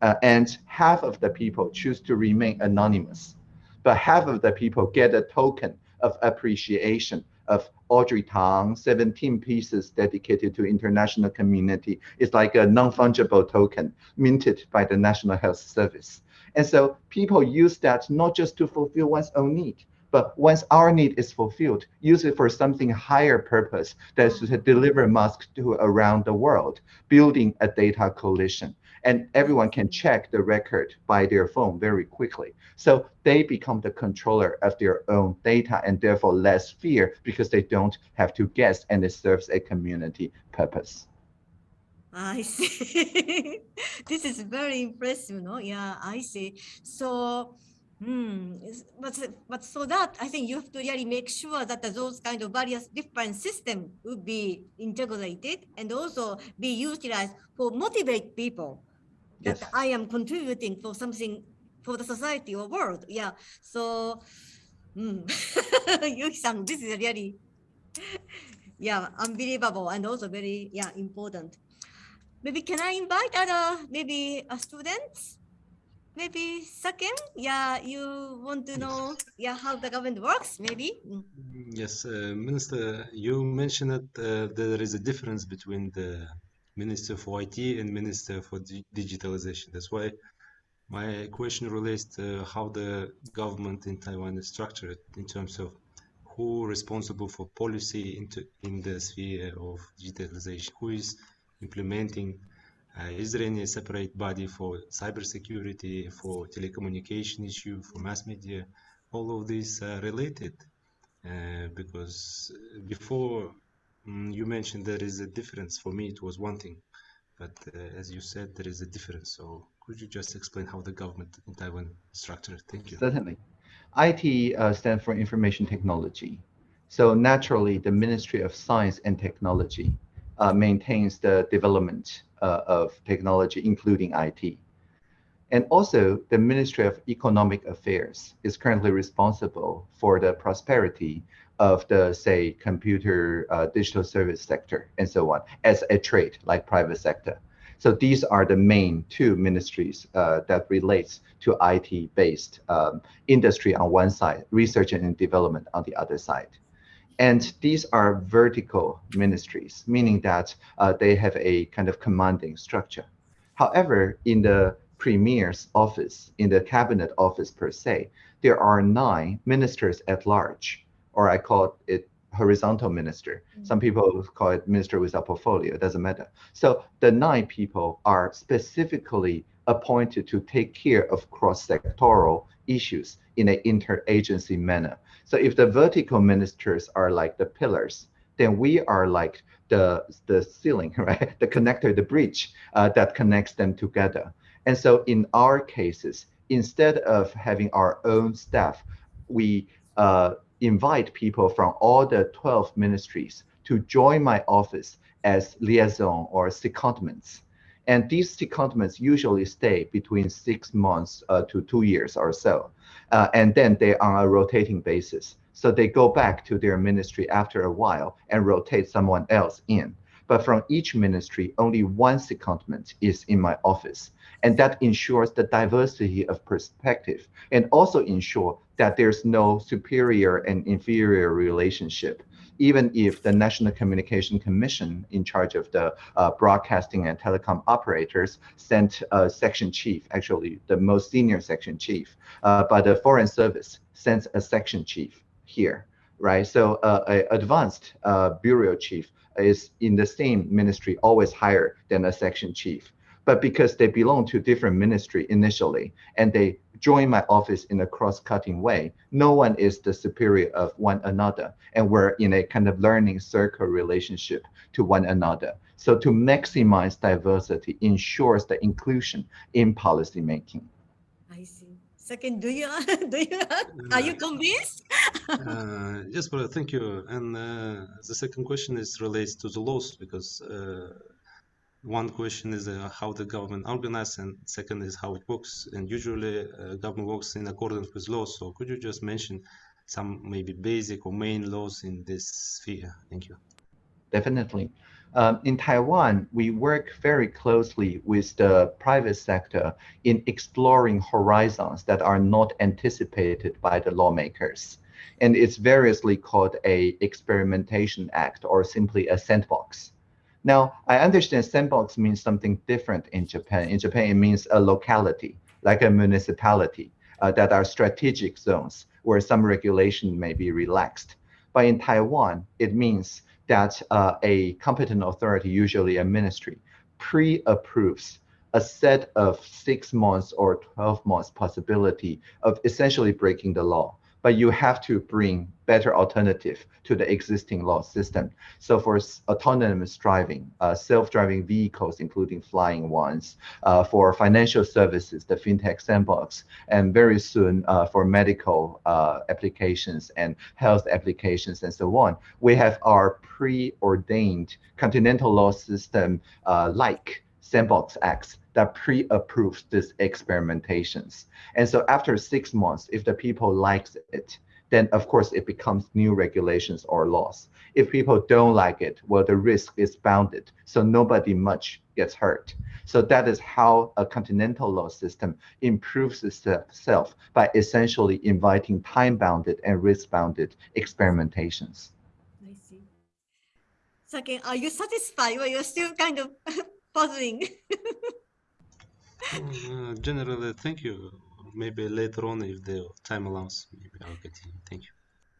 Uh, and half of the people choose to remain anonymous, but half of the people get a token of appreciation of Audrey Tang, 17 pieces dedicated to international community. It's like a non-fungible token minted by the National Health Service. And so people use that not just to fulfill one's own need, but once our need is fulfilled, use it for something higher purpose that's to deliver masks to around the world, building a data coalition and everyone can check the record by their phone very quickly. So they become the controller of their own data and therefore less fear because they don't have to guess and it serves a community purpose. I *laughs* see. this is very impressive, no? Yeah, I see. So, hmm, but but so that I think you have to really make sure that those kind of various different system would be integrated and also be utilized for motivate people that Yes. I am contributing for something for the society or world. Yeah. So, *laughs* hmm. Yuki-san, this is really yeah unbelievable and also very yeah important maybe can i invite other maybe uh, students maybe second yeah you want to know yeah how the government works maybe Mm. Yes, uh, Minister, you mentioned that uh, there is a difference between the Minister for IT and Minister for Di- Digitalization. That's why my question relates to how the government in Taiwan is structured in terms of who responsible for policy into in the sphere of digitalization, who is implementing. Uh, is there any separate body for cybersecurity, for telecommunication issue, for mass media? All of these are related uh, because uh, before mm, you mentioned there is a difference. For me, it was one thing, but uh, as you said, there is a difference. So could you just explain how the government in Taiwan structured? Thank you. Certainly. IT uh, stands for information technology. So naturally, the Ministry of Science and Technology uh, maintains the development uh, of technology, including IT. And also, the Ministry of Economic Affairs is currently responsible for the prosperity of the, say, computer uh, digital service sector and so on, as a trade like private sector. So these are the main two ministries uh, that relates to IT-based um, industry on one side, research and development on the other side. And these are vertical ministries, meaning that uh, they have a kind of commanding structure. However, in the premier's office, in the cabinet office per se, there are nine ministers at large, or I call it horizontal minister. Some people call it minister without portfolio, it doesn't matter. So the nine people are specifically appointed to take care of cross-sectoral issues in an interagency manner. So if the vertical ministers are like the pillars, then we are like the, the ceiling, *laughs* right? The connector, the bridge uh, that connects them together. And so in our cases, instead of having our own staff, we uh, invite people from all the 12 ministries to join my office as liaison or secondments. And these secondments usually stay between six months uh, to two years or so. Uh, and then they're on a rotating basis. So they go back to their ministry after a while and rotate someone else in. But from each ministry, only one secondment is in my office. And that ensures the diversity of perspective and also ensure that there's no superior and inferior relationship. Even if the National Communication Commission in charge of the uh, broadcasting and telecom operators sent a section chief, actually the most senior section chief, uh, but the Foreign Service sends a section chief here, right? So uh, a advanced uh, bureau chief is in the same ministry, always higher than a section chief. But because they belong to different ministry initially, and they join my office in a cross-cutting way, no one is the superior of one another, and we're in a kind of learning circle relationship to one another. So to maximize diversity ensures the inclusion in policymaking. i see second do you *laughs* do you are you convinced Uh, yes, but thank you. And uh, the second question is relates to the laws because uh, one question is uh, how the government organizes, and second is how it works. And usually, uh, government works in accordance with laws. So, could you just mention some maybe basic or main laws in this sphere? Thank you. Definitely. Um, in Taiwan, we work very closely with the private sector in exploring horizons that are not anticipated by the lawmakers. And it's variously called a experimentation act or simply a sandbox. Now, I understand sandbox means something different in Japan. In Japan, it means a locality, like a municipality, uh, that are strategic zones where some regulation may be relaxed. But in Taiwan, it means that uh, a competent authority, usually a ministry, pre-approves a set of six months or 12 months possibility of essentially breaking the law but you have to bring better alternative to the existing law system. So for autonomous driving, uh, self-driving vehicles, including flying ones, uh, for financial services, the fintech sandbox, and very soon uh, for medical uh, applications and health applications and so on, we have our preordained continental law system uh, like Sandbox X that pre-approves these experimentations. And so after six months, if the people likes it, then of course it becomes new regulations or laws. If people don't like it, well, the risk is bounded, so nobody much gets hurt. So that is how a continental law system improves itself by essentially inviting time-bounded and risk-bounded experimentations. I see. Second, are you satisfied or you're still kind of *laughs* puzzling? *laughs* Uh, generally, thank you. Maybe later on, if the time allows, maybe I'll continue. Thank you.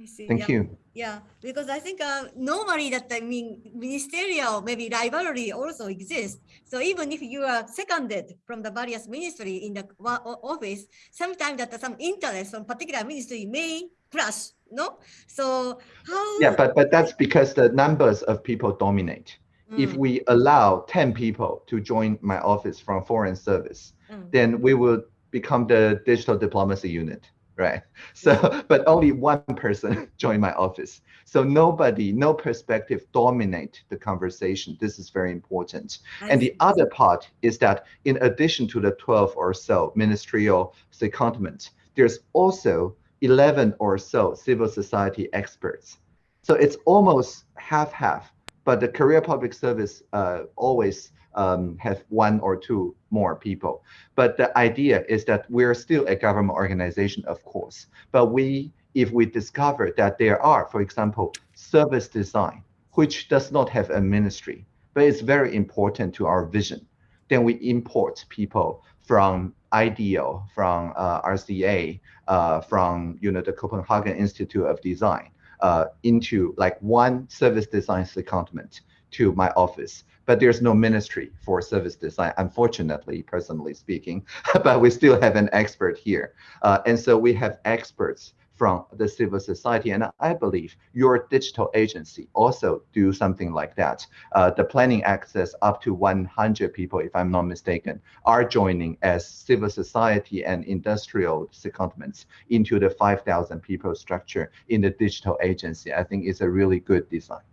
See. Thank yeah. you. Yeah, because I think uh, normally that I mean ministerial maybe rivalry also exists. So even if you are seconded from the various ministry in the office, sometimes that some interest from particular ministry may clash. No, so how? Yeah, but but that's because the numbers of people dominate. If Mm, we allow 10 people to join my office from foreign service, mm, then we will become the digital diplomacy unit, right? *laughs* So, but only one person *laughs* join my office. So nobody, no perspective dominate the conversation. This is very important. I And the other part is that in addition to the 12 or so ministerial secondments, there's also 11 or so civil society experts. So it's almost half-half, but the career public service uh, always um, have one or two more people. But the idea is that we're still a government organization, of course, but we, if we discover that there are, for example, service design, which does not have a ministry, but it's very important to our vision, then we import people from IDEO, from uh, RCA, uh, from you know the Copenhagen Institute of Design, uh, into like one service design secondment to my office. But there's no ministry for service design, unfortunately, personally speaking. *laughs* but we still have an expert here, uh, and so we have experts from the civil society. And I believe your digital agency also do something like that. Uh, the planning access up to 100 people, if I'm not mistaken, are joining as civil society and industrial secondments into the 5,000 people structure in the digital agency. I think it's a really good design.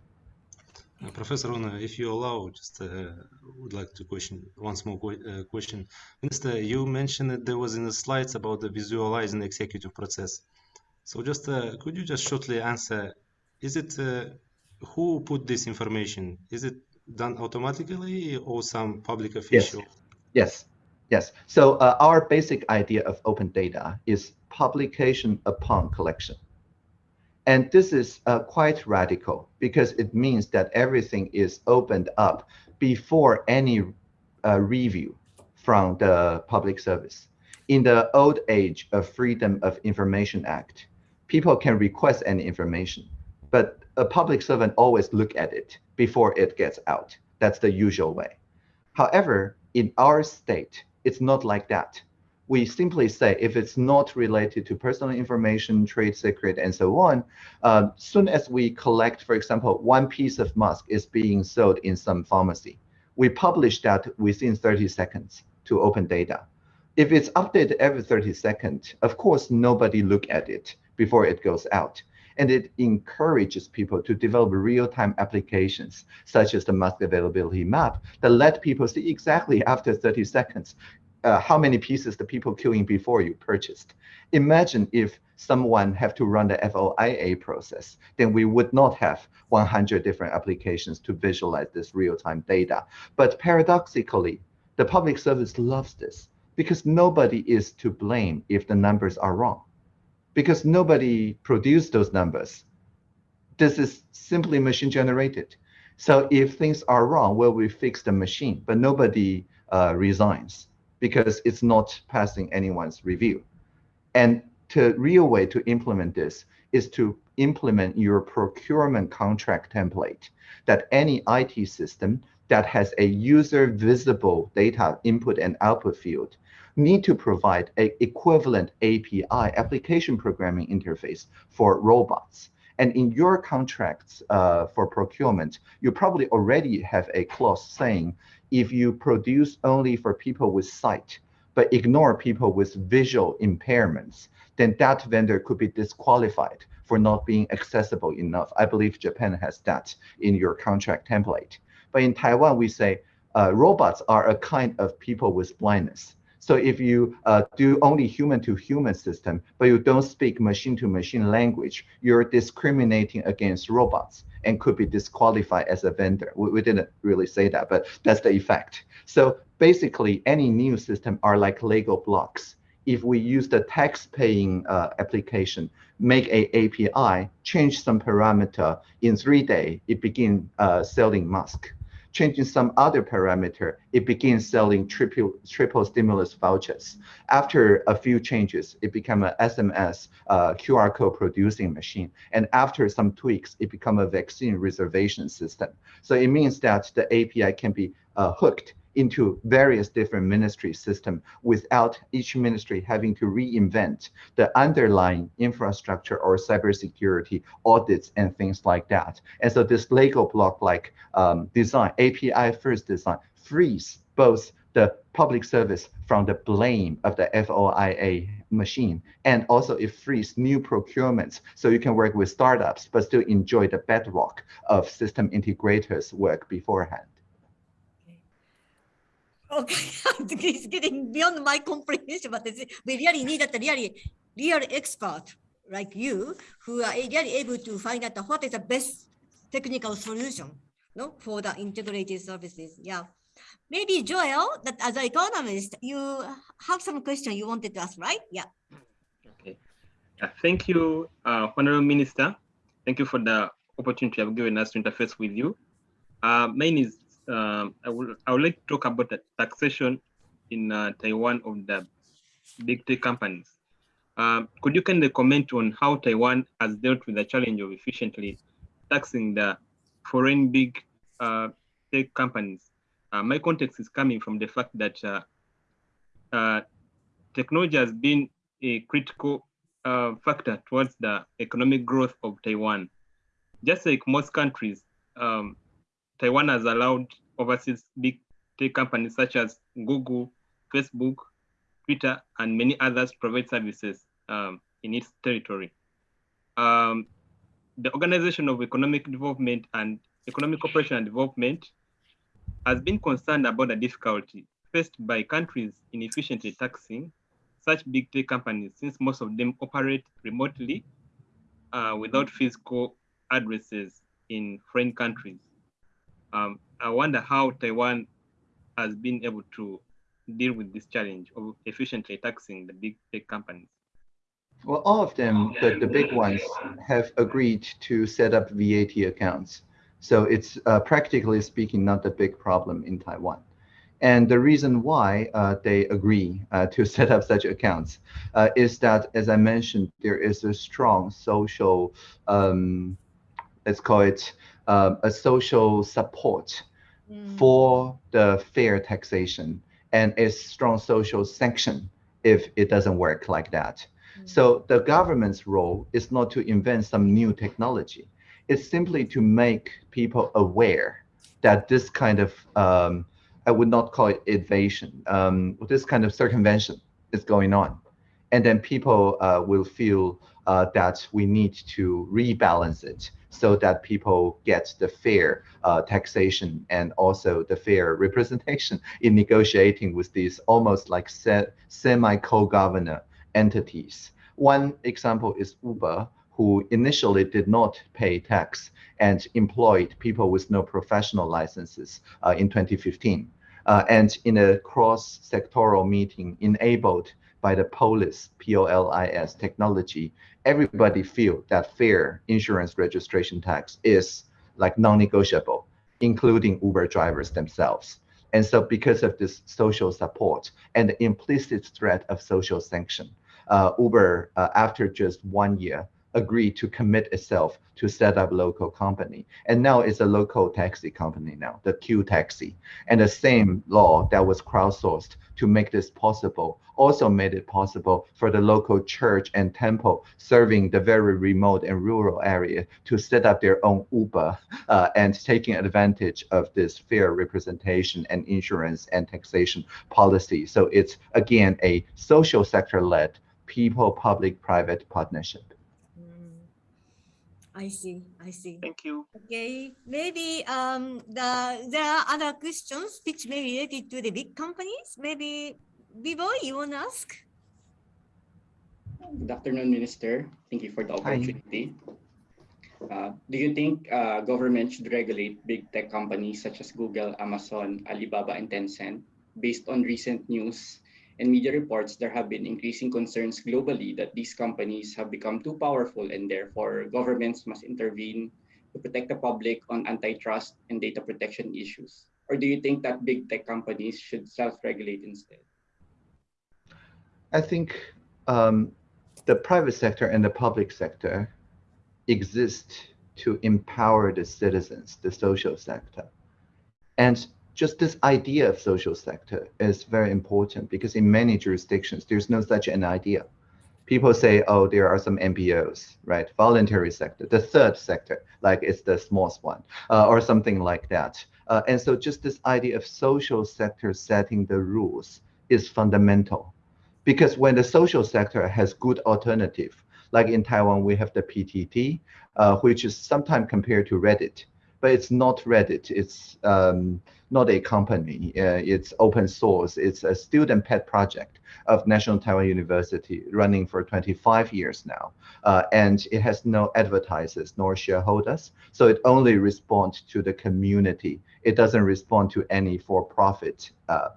Uh, Professor Ohno, if you allow, just uh, would like to question one small uh, question. Minister, you mentioned that there was in the slides about the visualizing executive process. So just uh, could you just shortly answer, is it uh, who put this information? Is it done automatically or some public official? Yes, yes. So uh, our basic idea of open data is publication upon collection. And this is uh, quite radical because it means that everything is opened up before any uh, review from the public service. In the old age of Freedom of Information Act, people can request any information, but a public servant always look at it before it gets out. That's the usual way. However, in our state, it's not like that. We simply say if it's not related to personal information, trade secret, and so on, uh, soon as we collect, for example, one piece of mask is being sold in some pharmacy, we publish that within 30 seconds to open data. If it's updated every 30 seconds, of course, nobody look at it before it goes out. And it encourages people to develop real-time applications, such as the mask availability map, that let people see exactly after 30 seconds uh, how many pieces the people queuing before you purchased. Imagine if someone have to run the FOIA process, then we would not have 100 different applications to visualize this real-time data. But paradoxically, the public service loves this because nobody is to blame if the numbers are wrong because nobody produced those numbers. This is simply machine generated. So if things are wrong, well, we fix the machine, but nobody uh, resigns because it's not passing anyone's review. And the real way to implement this is to implement your procurement contract template that any IT system that has a user visible data input and output field need to provide an equivalent API application programming interface for robots. And in your contracts uh, for procurement, you probably already have a clause saying if you produce only for people with sight, but ignore people with visual impairments, then that vendor could be disqualified for not being accessible enough. I believe Japan has that in your contract template. But in Taiwan, we say uh, robots are a kind of people with blindness. So if you uh, do only human-to-human system, but you don't speak machine-to-machine language, you're discriminating against robots and could be disqualified as a vendor. We, we didn't really say that, but that's the effect. So basically, any new system are like Lego blocks. If we use the tax-paying uh, application, make a API, change some parameter, in three days, it begin uh, selling mask changing some other parameter, it begins selling triple, triple stimulus vouchers. After a few changes, it become an SMS uh, QR code producing machine. And after some tweaks, it become a vaccine reservation system. So it means that the API can be uh, hooked into various different ministry system without each ministry having to reinvent the underlying infrastructure or cybersecurity audits and things like that. And so this Lego block like um, design, API first design, frees both the public service from the blame of the FOIA machine. And also it frees new procurements so you can work with startups, but still enjoy the bedrock of system integrators work beforehand. Okay, *laughs* it's getting beyond my comprehension, but we really need a really real expert like you who are really able to find out what is the best technical solution no, for the integrated services. Yeah. Maybe Joel, that as an economist, you have some question you wanted to ask, right? Yeah. Okay. Uh, thank you, uh, Honorable Minister. Thank you for the opportunity you have given us to interface with you. Uh, mine is um, I will I would like to talk about the taxation in uh, Taiwan of the big tech companies. Um, could you kindly comment on how Taiwan has dealt with the challenge of efficiently taxing the foreign big uh, tech companies? Uh, my context is coming from the fact that uh, uh, technology has been a critical uh, factor towards the economic growth of Taiwan. Just like most countries, um, Taiwan has allowed overseas big tech companies such as Google, Facebook, Twitter, and many others provide services um, in its territory. Um, the Organization of Economic Development and Economic Cooperation and Development has been concerned about the difficulty faced by countries in efficiently taxing such big tech companies since most of them operate remotely uh, without physical addresses in foreign countries. Um, I wonder how Taiwan has been able to deal with this challenge of efficiently taxing the big tech companies. Well, all of them, the, the big ones, have agreed to set up VAT accounts. So it's uh, practically speaking not a big problem in Taiwan. And the reason why uh, they agree uh, to *laughs* set up such accounts uh, is that, as I mentioned, there is a strong social, um, let's call it uh, a social support mm. for the fair taxation and a strong social sanction if it doesn't work like that. Mm. So the government's role is not to invent some new technology. It's simply to make people aware that this kind of, um, I would not call it evasion, um, this kind of circumvention is going on. And then people uh, will feel uh, that we need to rebalance it so that people get the fair uh, taxation and also the fair *laughs* representation in negotiating with these almost like semi-co-governor entities. One example is Uber, who initially did not pay tax and employed people with no professional licenses uh, in 2015. Uh, and in a cross-sectoral meeting enabled by the POLIS, P-O-L-I-S technology, everybody feel that fair insurance registration tax is like non-negotiable, including Uber drivers themselves. And so because of this social support and the implicit threat of social sanction, uh, Uber, uh, after just one year, agreed to commit itself to set up local company. And now it's a local taxi company now, the Q Taxi. And the same law that was crowdsourced to make this possible also made it possible for the local church and temple serving the very remote and rural area to set up their own Uber uh, and taking advantage of this fair representation and insurance and taxation policy. So it's again a social sector led people public private partnership. I see, I see. Thank you. Okay, maybe um, the there are other questions which may be related to the big companies. Maybe Vivo, you want to ask? Good afternoon, Minister. Thank you for the opportunity. Uh, do you think uh, government should regulate big tech companies such as Google, Amazon, Alibaba, and Tencent? Based on recent news and media reports, there have been increasing concerns globally that these companies have become too powerful and therefore governments must intervene to protect the public on antitrust and data protection issues? Or do you think that big tech companies should self-regulate instead? I think um, the private sector and the public sector exist to empower the citizens, the social sector. And just this idea of social sector is very important because in many jurisdictions, there's no such an idea. People say, oh, there are some NPOs, right? Voluntary sector, the third sector, like it's the smallest one, uh, or something like that. Uh, and so just this idea of social sector setting the rules is fundamental because when the social sector has good alternative, like in Taiwan, we have the PTT, uh, which is sometimes compared to Reddit, but it's not Reddit. It's um, not a company. Uh, it's open source. It's a student pet project of National Taiwan University running for 25 years now. Uh, and it has no advertisers nor shareholders. So it only responds to the community. It doesn't respond to any for-profit uh,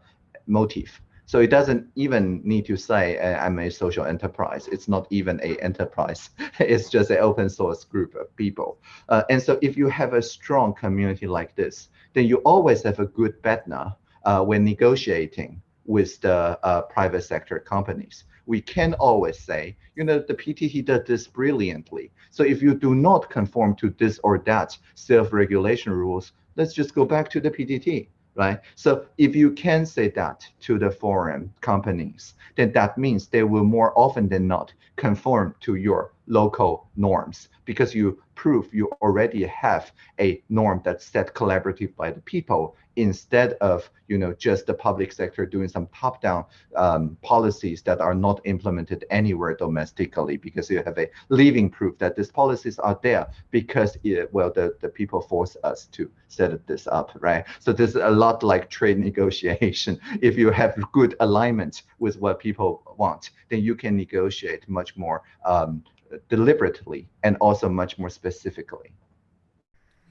motive. So it doesn't even need to say uh, I'm a social enterprise. It's not even a enterprise. *laughs* it's just an open source group of people. Uh, and so if you have a strong community like this, then you always have a good partner uh, when negotiating with the uh, private sector companies. We can always say, you know, the PTT does this brilliantly. So if you do not conform to this or that self-regulation rules, let's just go back to the PTT right? So if you can say that to the foreign companies, then that means they will more often than not conform to your local norms because you prove you already have a norm that's set collaborative by the people instead of you know just the public sector doing some top-down um, policies that are not implemented anywhere domestically because you have a living proof that these policies are there because it, well the, the people force us to set this up right? So there's a lot like trade *laughs* negotiation. If you have good alignment with what people want then you can negotiate much more um, deliberately and also much more specifically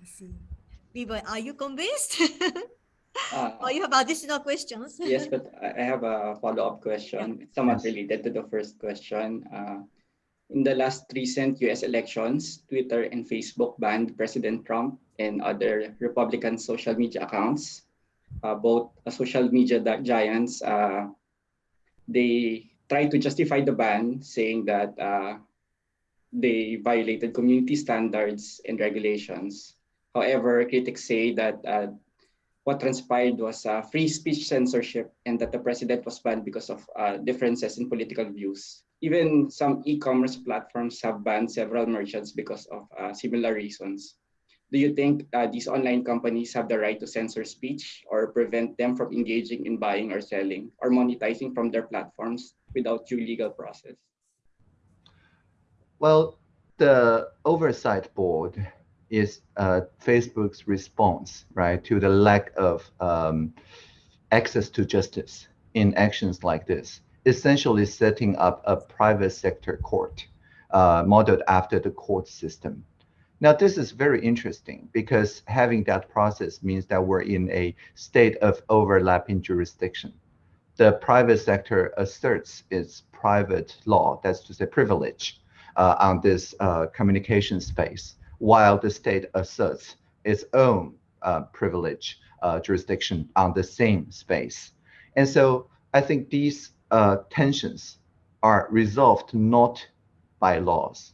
I see. Vivo, are you convinced? *laughs* Uh, or you have additional questions? *laughs* yes, but I I have a follow-up question, It's somewhat related to the first question. Uh, in the last recent US elections, Twitter and Facebook banned President Trump and other Republican social media accounts. Uh, both uh, social media giants, uh, they tried to justify the ban, saying that uh, they violated community standards and regulations. However, critics say that uh, what transpired was uh, free speech censorship and that the president was banned because of uh, differences in political views. Even some e-commerce platforms have banned several merchants because of uh, similar reasons. Do you think uh, these online companies have the right to censor speech or prevent them from engaging in buying or selling or monetizing from their platforms without due legal process? Well, the oversight board is uh, Facebook's response, right, to the lack of um, access to justice in actions like this, essentially setting up a private sector court uh, modeled after the court system. Now, this is very interesting because having that process means that we're in a state of overlapping jurisdiction. The private sector asserts its private law, that's to say privilege, on this uh, communication space while the state asserts its own uh, privilege uh, jurisdiction on the same space. And so I think these uh, tensions are resolved not by laws,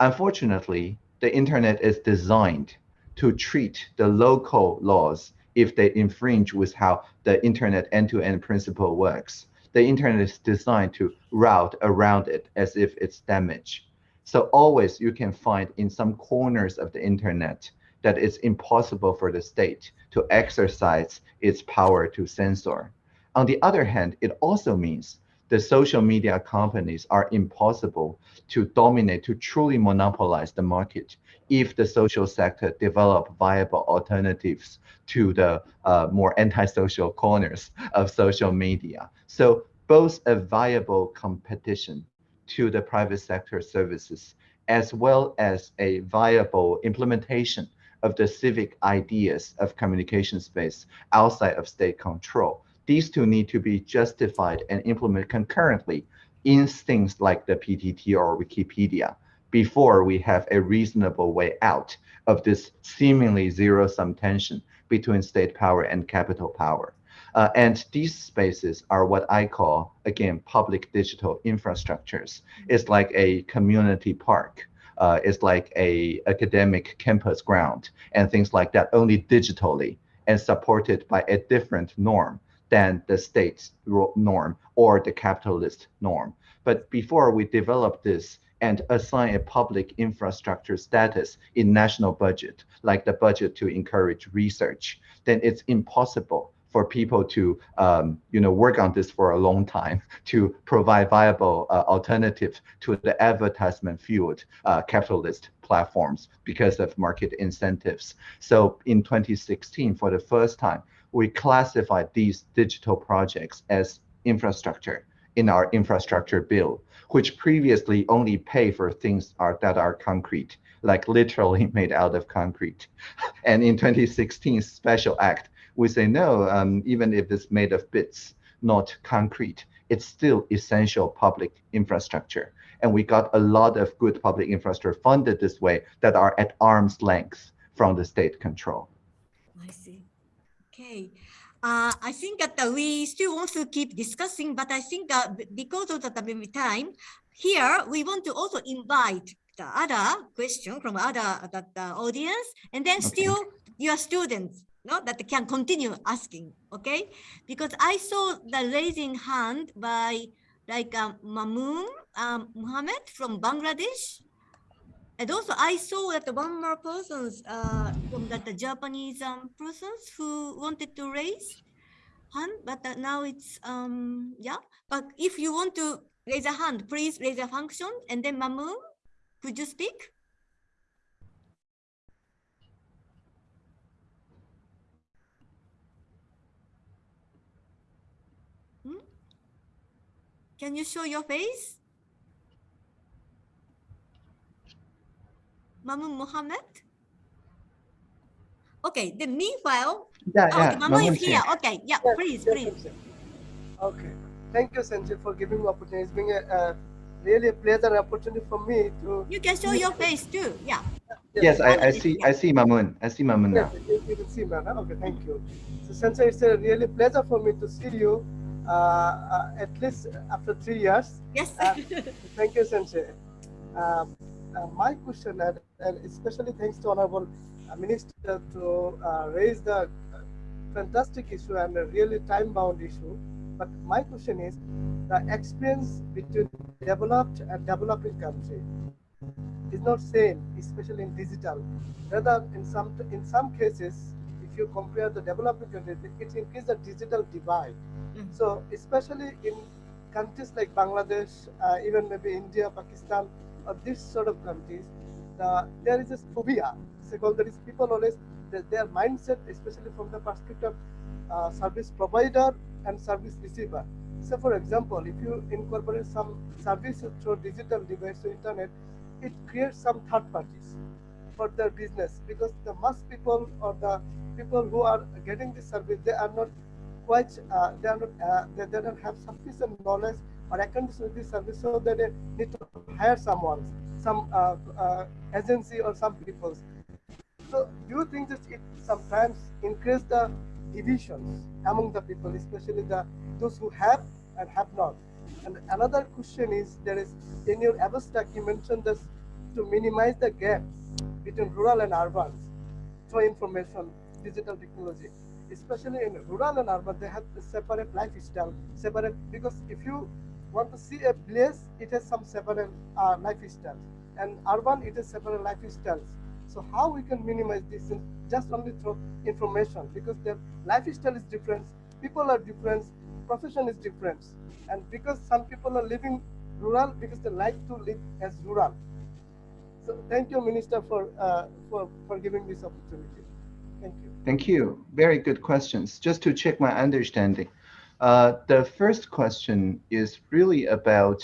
Unfortunately, the internet is designed to treat the local laws if they infringe with how the internet end-to-end principle works. The internet is designed to route around it as if it's damaged. So always you can find in some corners of the internet that it's impossible for the state to exercise its power to censor. On the other hand, it also means the social media companies are impossible to dominate, to truly monopolize the market if the social sector develop viable alternatives to the uh, more antisocial corners of social media. So both a viable competition to the private sector services, as well as a viable implementation of the civic ideas of communication space outside of state control these two need to be justified and implemented concurrently in things like the PTT or Wikipedia before we have a reasonable way out of this seemingly zero-sum tension between state power and capital power. Uh, and these spaces are what I call, again, public digital infrastructures. It's like a community park. Uh, it's like a academic campus ground and things like that, only digitally and supported by a different norm than the state's norm or the capitalist norm. But before we develop this and assign a public infrastructure status in national budget, like the budget to encourage research, then it's impossible for people to um, you know work on this for a long time *laughs* to provide viable uh, alternatives to the advertisement fueled uh, capitalist platforms because of market incentives. So in 2016, for the first time, we classified these digital projects as infrastructure in our infrastructure bill, which previously only pay for things are, that are concrete, like literally *laughs* made out of concrete. *laughs* And in 2016 special act, we say no, um, even if it's made of bits, not concrete, it's still essential public infrastructure. And we got a lot of good public infrastructure funded this way that are at arm's length from the state control. I see. Okay. Uh, I think that uh, we still want to keep discussing, but I think uh, because of the time, here we want to also invite the other question from other the, the audience, and then okay. still your students no, that can continue asking, okay? Because I saw the raising hand by like um, Mamoon um, Muhammad from Bangladesh. And also I saw that one more persons uh, from that the Japanese um, persons who wanted to raise hand, but uh, now it's, um, yeah. But if you want to raise a hand, please raise a function and then Mamu, could you speak? Hmm? Can you show your face? Mamun Mohammed? Okay, then meanwhile, yeah, oh, yeah, okay, Mamun is here. Okay, yeah, Yes, please, yes, please. yes. Okay. Thank you, Sanjay, for giving me opportunity. It's been a, uh, really a pleasure and opportunity for me to. You can show your face too. Yeah. Yes, I, I see. I see Mamun. I see Mamun now. Yes, you, you can see me now. Okay, thank you. So, Sanjay, it's a really pleasure for me to see you. Uh, uh, at least after three years. Yes. Uh, thank you, Sanjay. Um, my question, and, and, especially thanks to Honorable uh, Minister to uh, raise the fantastic issue and a really time-bound issue. But my question is, the experience between developed and developing country is not same, especially in digital. Rather, in some in some cases, if you compare the developing countries, it increases the digital divide. Mm -hmm. So, especially in countries like Bangladesh, uh, even maybe India, Pakistan, of this sort of countries, the, there is a phobia. So there is people always, their mindset, especially from the perspective uh, service provider and service receiver. So for example, if you incorporate some services through digital device or internet, it creates some third parties for their business because the mass people or the people who are getting this service, they are not quite, uh, they are not, uh, they, they don't have sufficient knowledge or accountants with this service so that they need to hire someone, some uh, uh, agency or some people. So do you think that it sometimes increase the divisions among the people, especially the those who have and have not? And another question is there is in your abstract you mentioned this to minimize the gaps between rural and urban through information, digital technology. Especially in rural and urban, they have a separate lifestyle, separate because if you want to see a place, it has some several uh, lifestyle, and urban it is separate lifestyles. So how we can minimize this just only through information because their lifestyle is different, people are different, profession is different, and because some people are living rural because they like to live as rural. So thank you, Minister, for uh, for for giving this opportunity. Thank you. Thank you. Very good questions. Just to check my understanding, uh, the first question is really about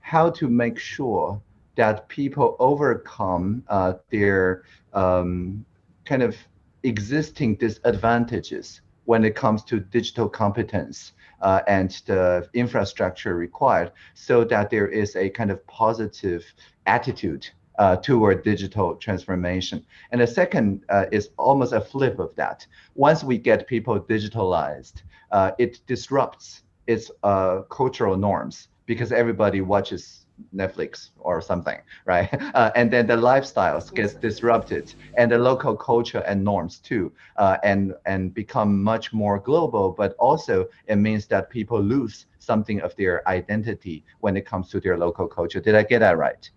how to make sure that people overcome uh, their um, kind of existing disadvantages when it comes to digital competence uh, and the infrastructure required so that there is a kind of positive attitude uh, toward digital transformation. And the second uh, is almost a flip of that. Once we get people digitalized, uh, it disrupts its uh, cultural norms because everybody watches Netflix or something, *laughs* right? Uh, and then the lifestyles gets disrupted and the local culture and norms too, uh, and, and become much more global, but also it means that people lose something of their identity when it comes to their local culture. Did I get that right?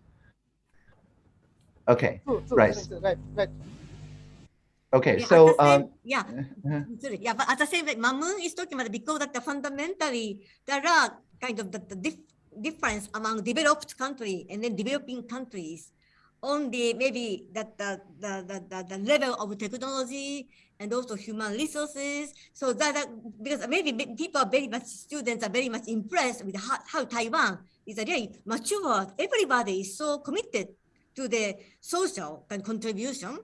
Okay, True, true, right. Minister, right, right. Okay, Yeah, so at the same- um, yeah, uh, sorry, yeah, but at the same time, Mamoon is talking about because that the fundamentally there are kind of the, the dif- difference among developed country and then developing countries on the maybe that the, the, the, the, the level of technology and also human resources. So that, that because maybe people are very much students are very much impressed with how, how Taiwan is a very mature. Everybody is so committed to the social contribution.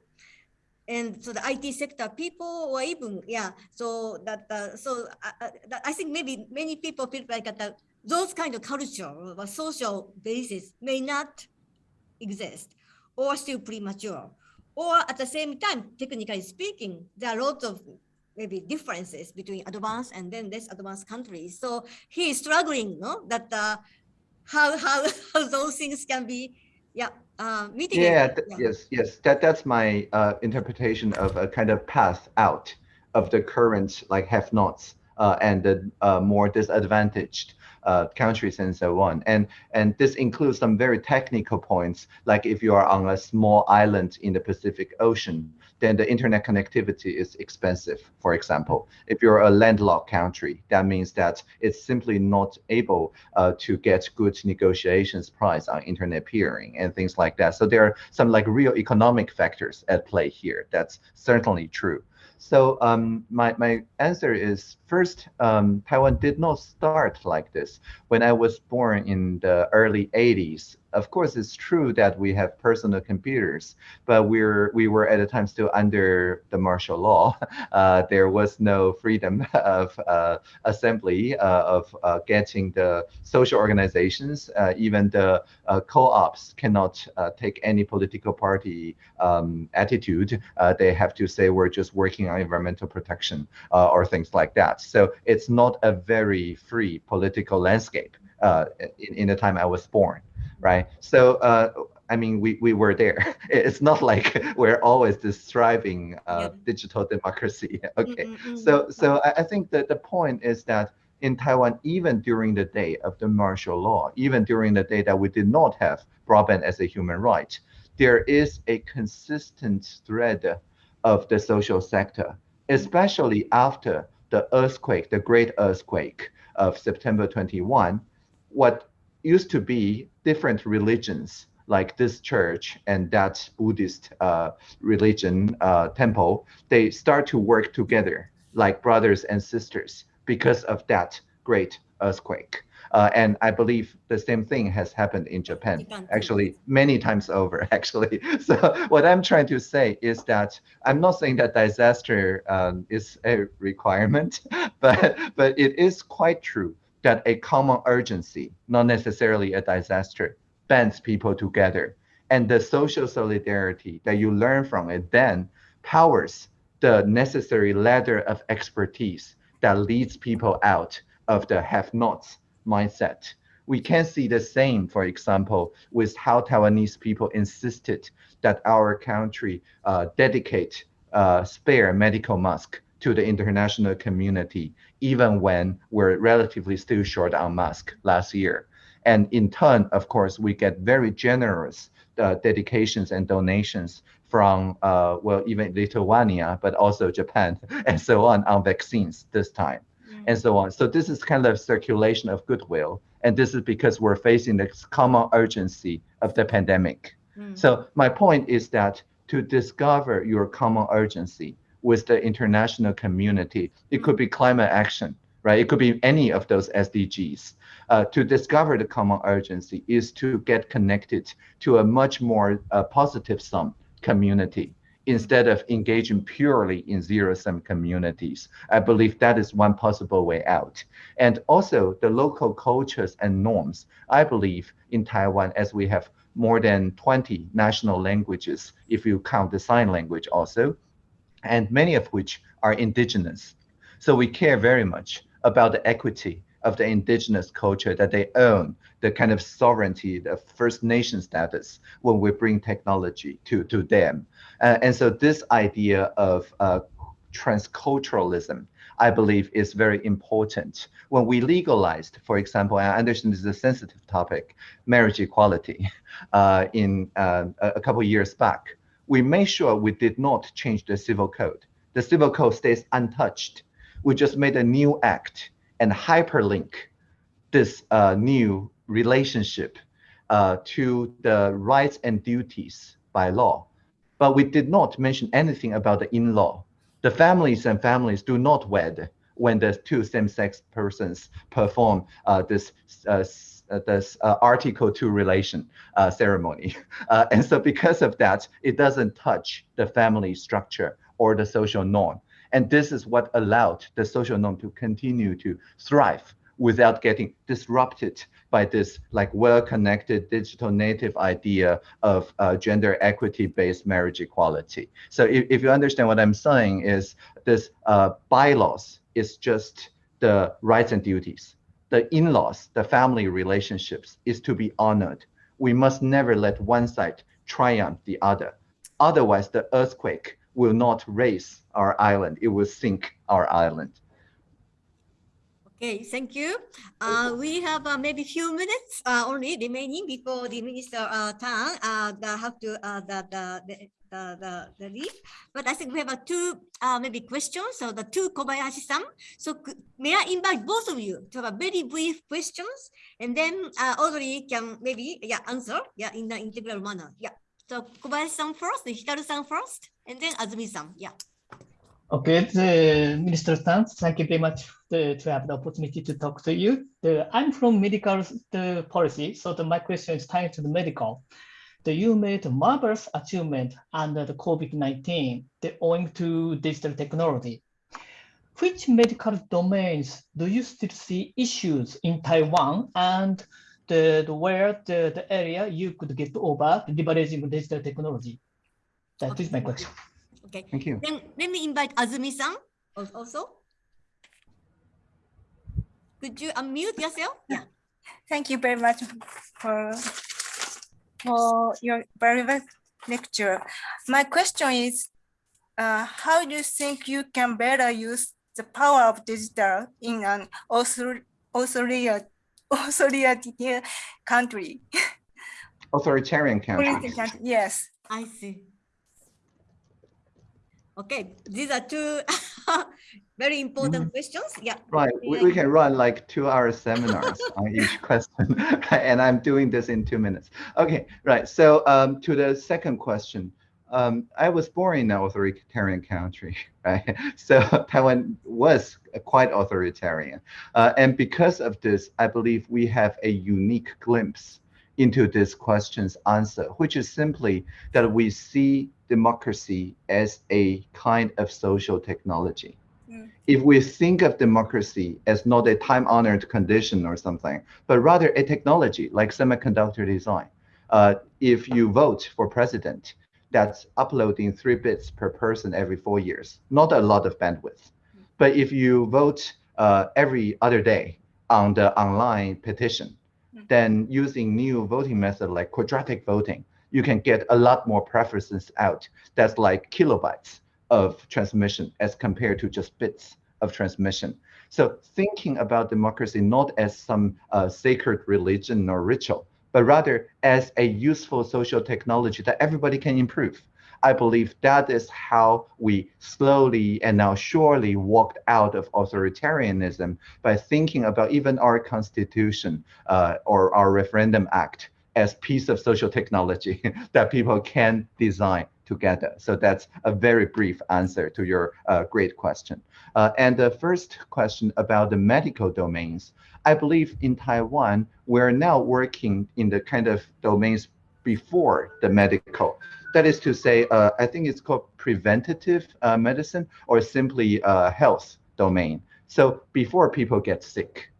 And so the IT sector people or even yeah so that uh, so uh, uh, that I think maybe many people feel like that those kind of culture or social basis may not exist or still premature. Or at the same time technically speaking there are lots of maybe differences between advanced and then less advanced countries. So he is struggling no that uh, how, how *laughs* how those things can be yeah uh, mitigated Yeah, th- yes, yes. That that's my uh, interpretation of a kind of path out of the current like have-nots uh, and the uh, more disadvantaged uh, countries and so on. And and this includes some very technical points, like if you are on a small island in the Pacific Ocean, then the internet connectivity is expensive. For example, if you're a landlocked country, that means that it's simply not able uh, to get good negotiations price on internet peering and things like that. So there are some like real economic factors at play here. That's certainly true. So um, my, my answer is first, um, Taiwan did not start like this. When I was born in the early 80s, of course, it's true that we have personal computers, but we're we were at the time still under the martial law. *laughs* Uh, there was no freedom *laughs* of uh, assembly, uh, of uh, getting the social organizations, uh, even the uh, co-ops cannot take any political party um, attitude. They have to say we're just working on environmental protection or things like that. So it's not a very free political landscape uh, in, in the time I was born, right? So uh, I mean, we, we were there. *laughs* It's not like *laughs* we're always this thriving uh, digital *laughs* democracy. Okay, Mm-mm-mm. so so I, I think that the point is that in Taiwan, even during the day of the martial law, even during the day that we did not have broadband as a human right, there is a consistent thread of the social sector, especially after the earthquake, the great earthquake of September 21. What used to be different religions like this church and that Buddhist uh, religion uh, temple, they start to work together like brothers and sisters because of that great earthquake. Uh, and I believe the same thing has happened in Japan, actually many times over, *laughs* actually. So what I'm trying to say is that I'm not saying that disaster um, is a requirement, *laughs* but but it is quite true that a common urgency, not necessarily a disaster, bands people together. And the social solidarity that you learn from it then powers the necessary ladder of expertise that leads people out of the have-nots mindset We can see the same, for example, with how Taiwanese people insisted that our country uh, dedicate uh, spare medical mask to the international community, even when we're relatively still short on mask last year. And in turn, of course, we get very generous uh, dedications and donations from, uh, well, even Lithuania, but also Japan *laughs* and so on on vaccines this time and so on. So this is kind of circulation of goodwill. And this is because we're facing the common urgency of the pandemic. Mm. So my point is that to discover your common urgency with the international community, it could be climate action, right? It could be any of those SDGs. Uh, to discover the common urgency is to get connected to a much more uh, positive sum community instead of engaging purely in zero-sum communities. I believe that is one possible way out. And also the local cultures and norms. I believe in Taiwan, as we have more than 20 national languages, if you count the sign language also, and many of which are indigenous. So we care very much about the equity of the indigenous culture that they own, the kind of sovereignty, the First Nation status when we bring technology to, to them. Uh, and so this idea of uh, transculturalism, I believe, is very important. When we legalized, for example, I understand this is a sensitive topic, marriage equality, *laughs* uh, in uh, a couple years back, we made sure we did not change the civil code. The civil code stays untouched. We just made a new act and hyperlink this uh, new relationship uh, to the rights and duties by law. But we did not mention anything about the in-law. The families and families do not wed when the two same-sex persons perform uh, this uh, this uh, Article 2 relation uh, ceremony. *laughs* Uh, and so because of that, it doesn't touch the family structure or the social norm. And this is what allowed the social norm to continue to thrive without getting disrupted by this like well-connected digital native idea of uh, gender equity-based marriage equality. So if, if you understand what I'm saying is this uh, bylaws is just the rights and duties. The in-laws, the family relationships is to be honored. We must never let one side triumph the other. Otherwise, the earthquake will not raise our island, it will sink our island. Okay, thank you. Uh, we have uh, maybe few minutes uh, only remaining before the minister uh, turn uh, have to uh, the, the, the, the, the, leave. But I think we have a two uh, maybe questions. So the two Kobayashi-san. So may I invite both of you to have a very brief questions and then uh, Audrey can maybe yeah answer yeah in the integral manner. Yeah. So Kobayashi-san first, Hikaru-san first, and then Azumi-san. Yeah. Okay, the Minister Tang, thank you very much to, to have the opportunity to talk to you. I'm from medical the policy, so the, my question is tied to the medical. The, you made a marvelous achievement under the COVID-19 owing to digital technology. Which medical domains do you still see issues in Taiwan and the, the where the, the area you could get over leveraging digital technology? That is my question. Okay. Thank you. Then let me invite Azumi-san also. Could you unmute yourself? Yeah. Thank you very much for, for your very good lecture. My question is, uh, how do you think you can better use the power of digital in an author- *laughs* authoritarian authoritarian? Authoritarian country. Authoritarian country, Yes. I see. Okay, these are two *laughs* very important questions. Yeah. Right, we, we can run like two hour seminars *laughs* on each question, *laughs* and I'm doing this in two minutes. Okay, right, so um, to the second question, um, I was born in an authoritarian country, *laughs* right? So Taiwan was quite authoritarian. Uh, and because of this, I believe we have a unique glimpse into this question's answer, which is simply that we see democracy as a kind of social technology. If we think of democracy as not a time-honored condition or something, but rather a technology like semiconductor design, uh, if you vote for president, that's uploading three bits per person every four years, not a lot of bandwidth. But if you vote uh, every other day on the online petition, then using new voting method like quadratic voting, you can get a lot more preferences out. That's like kilobytes of transmission as compared to just bits of transmission. So thinking about democracy not as some uh, sacred religion or ritual, but rather as a useful social technology that everybody can improve. I believe that is how we slowly and now surely walked out of authoritarianism by thinking about even our constitution uh, or our referendum act as piece of social technology *laughs* that people can design together. So that's a very brief answer to your uh, great question. Uh, and the first question about the medical domains, I believe in Taiwan, we're now working in the kind of domains before the medical. That is to say, uh, I think it's called preventative uh, medicine or simply uh, health domain. So before people get sick,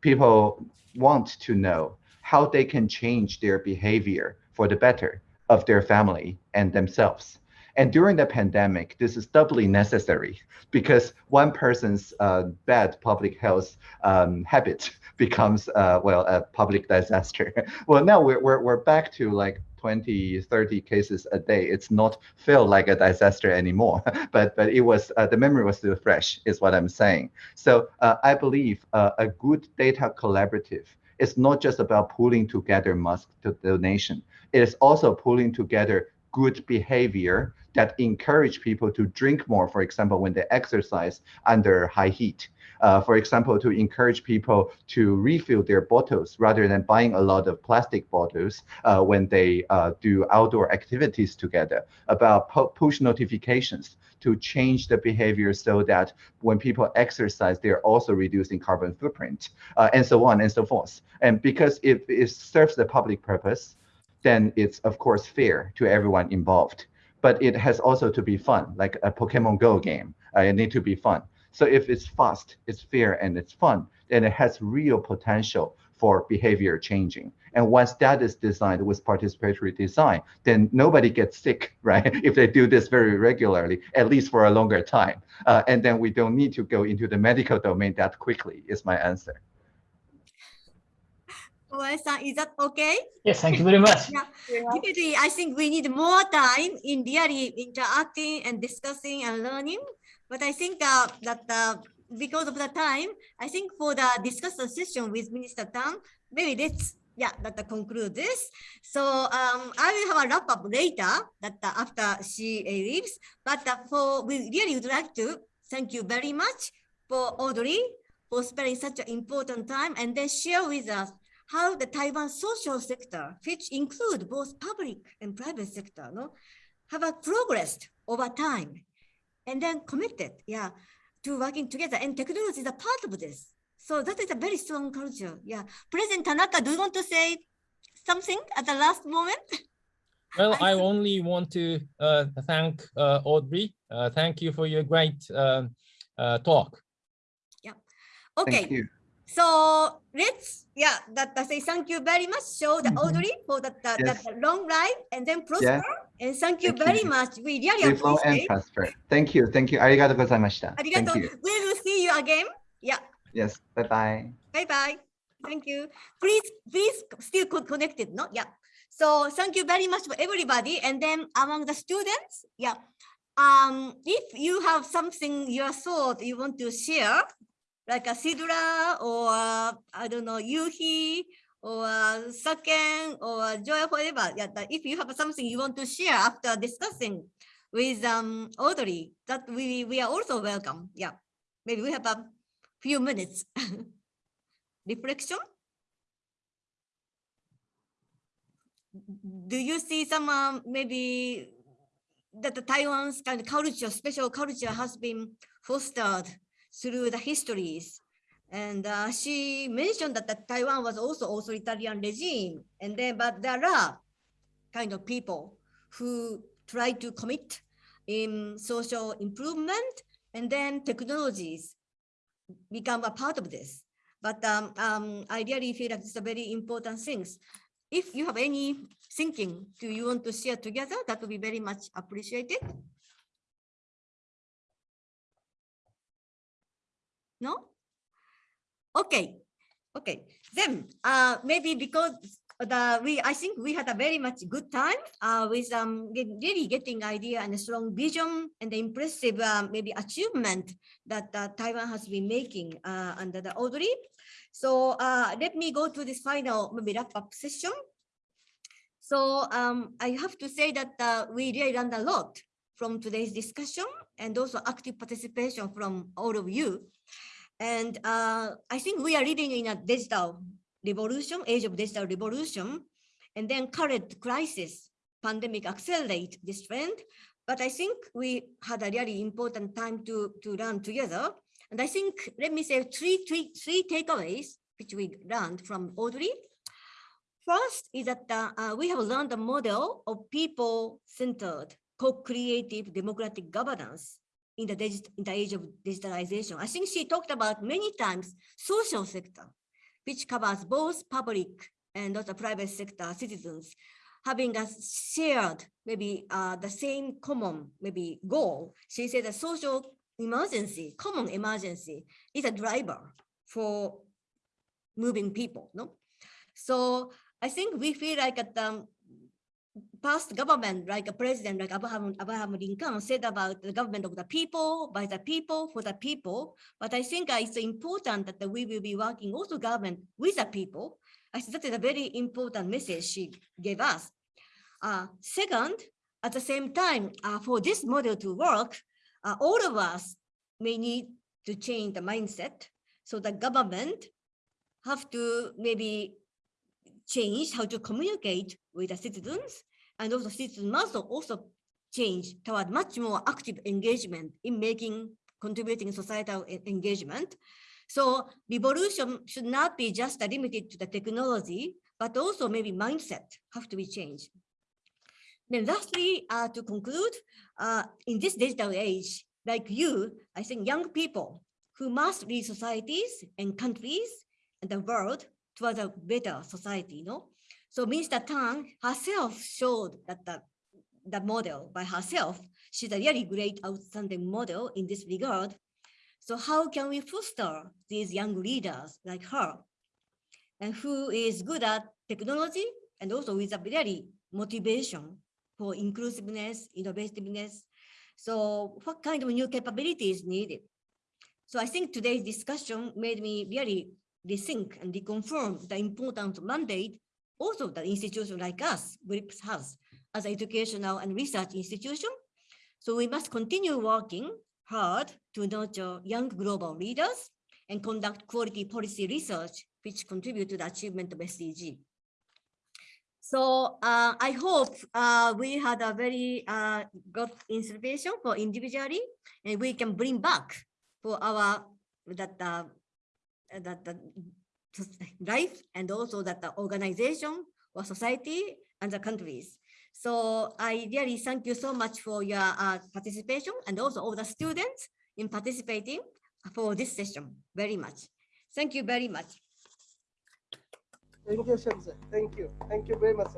people want to know how they can change their behavior for the better of their family and themselves. And during the pandemic, this is doubly necessary because one person's uh, bad public health um, habit *laughs* becomes, uh, well, a public *laughs* disaster. well, now we're, we're, we're back to like 20, 30 cases a day. It's not feel like a disaster anymore, *laughs* but but it was uh, the memory was still fresh, is what I'm saying. So uh, I believe uh, a good data collaborative is not just about pulling together mask donation. It is also pulling together good behavior that encourage people to drink more, for example, when they exercise under high heat. Uh, for example, to encourage people to refill their bottles rather than buying a lot of plastic bottles uh, when they uh, do outdoor activities together, about push notifications to change the behavior so that when people exercise, they're also reducing carbon footprint, uh, and so on and so forth. And because if it serves the public purpose, then it's of course fair to everyone involved. But it has also to be fun, like a Pokemon Go game. Uh, it need to be fun. So if it's fast, it's fair, and it's fun, then it has real potential for behavior changing. And once that is designed with participatory design, then nobody gets sick, *laughs* right? if they do this very regularly, at least for a longer time. Uh, and then we don't need to go into the medical domain that quickly, is my answer. Oe-san, is that okay? Yes, thank you very much. *laughs* Yeah, definitely. I think we need more time in really interacting and discussing and learning. But I think uh, that uh, because of the time, I think for the discussion session with Minister Tang, maybe let's yeah that conclude this. So um, I will have a wrap up later that uh, after she leaves. But uh, for we really would like to thank you very much for Audrey for spending such an important time and then share with us how the Taiwan social sector, which include both public and private sector, no, have uh, progressed over time and then committed, yeah, to working together. And technology is a part of this. So that is a very strong culture. Yeah. President Tanaka, do you want to say something at the last moment? *laughs* Well, I only want to uh, thank uh, Audrey. Uh, thank you for your great uh, uh, talk. Yeah. Okay. So let's, yeah, that, that say thank you very much. Show the mm-hmm. Audrey for that, that, yes. that long life and then prosper. Yeah. And thank you thank very you. much. We really Live appreciate. and prosper. Thank you. Thank you. Arigato gozaimashita. Arigato. Thank you. We will see you again. Yeah. Yes. Bye-bye. Bye-bye. Thank you. Please, please still connected. No. Yeah. So thank you very much for everybody. And then among the students, yeah. Um, if you have something, your thought you want to share, like a Sidra or I don't know, Yuhi or Saken or Joy, whatever. Yeah, if you have something you want to share after discussing with um Audrey, that we we are also welcome. Yeah, maybe we have a few minutes. *laughs* Reflection. Do you see some um, maybe that the Taiwan's kind of culture, special culture has been fostered through the histories. And uh, she mentioned that, that Taiwan was also authoritarian regime. And then, but there are kind of people who try to commit in social improvement and then technologies become a part of this. But um, um, I really feel that it's a very important things. If you have any thinking, do you want to share together? That would be very much appreciated. No? Okay. Okay, then uh, maybe because the we I think we had a very much good time uh, with um really getting idea and a strong vision and the impressive uh, maybe achievement that uh, Taiwan has been making uh, under the Audrey. So uh, let me go to this final maybe wrap up session. So um, I have to say that uh, we really learned a lot from today's discussion and also active participation from all of you. And uh, I think we are living in a digital revolution, age of digital revolution, and then current crisis, pandemic accelerate this trend. But I think we had a really important time to, to learn together. And I think, let me say three, three, three takeaways which we learned from Audrey. First is that uh, we have learned a model of people-centered, co-creative democratic governance in the, in the age of digitalization. I think she talked about many times social sector, which covers both public and also private sector citizens having a shared, maybe uh, the same common, maybe goal. She said a social emergency, common emergency is a driver for moving people, no? So I think we feel like at the past government, like a president, like Abraham, Abraham Lincoln said about the government of the people, by the people, for the people. But I think uh, it's important that we will be working also government with the people. I think that is a very important message she gave us. Uh, second, at the same time, uh, for this model to work, uh, all of us may need to change the mindset. So the government have to maybe change how to communicate with the citizens and also citizens must also change toward much more active engagement in making contributing societal engagement. So revolution should not be just limited to the technology, but also maybe mindset have to be changed. Then lastly, uh, to conclude, uh, in this digital age, like you, I think young people who must lead societies and countries and the world towards a better society, no? So Minister Tang herself showed that the, the model by herself, she's a really great outstanding model in this regard. So how can we foster these young leaders like her and who is good at technology and also with a very motivation for inclusiveness, innovativeness. So what kind of new capabilities needed? So I think today's discussion made me really rethink and reconfirm the important mandate also the institution like us, GRIPS has as an educational and research institution. So we must continue working hard to nurture young global leaders and conduct quality policy research which contribute to the achievement of SDG. So uh, I hope uh, we had a very uh, good inspiration for individually, and we can bring back for our that uh, that the life and also that the organization or society and the countries. So I really thank you so much for your uh, participation and also all the students in participating for this session very much. Thank you very much. Thank you, Shamsa. Thank you. Thank you very much.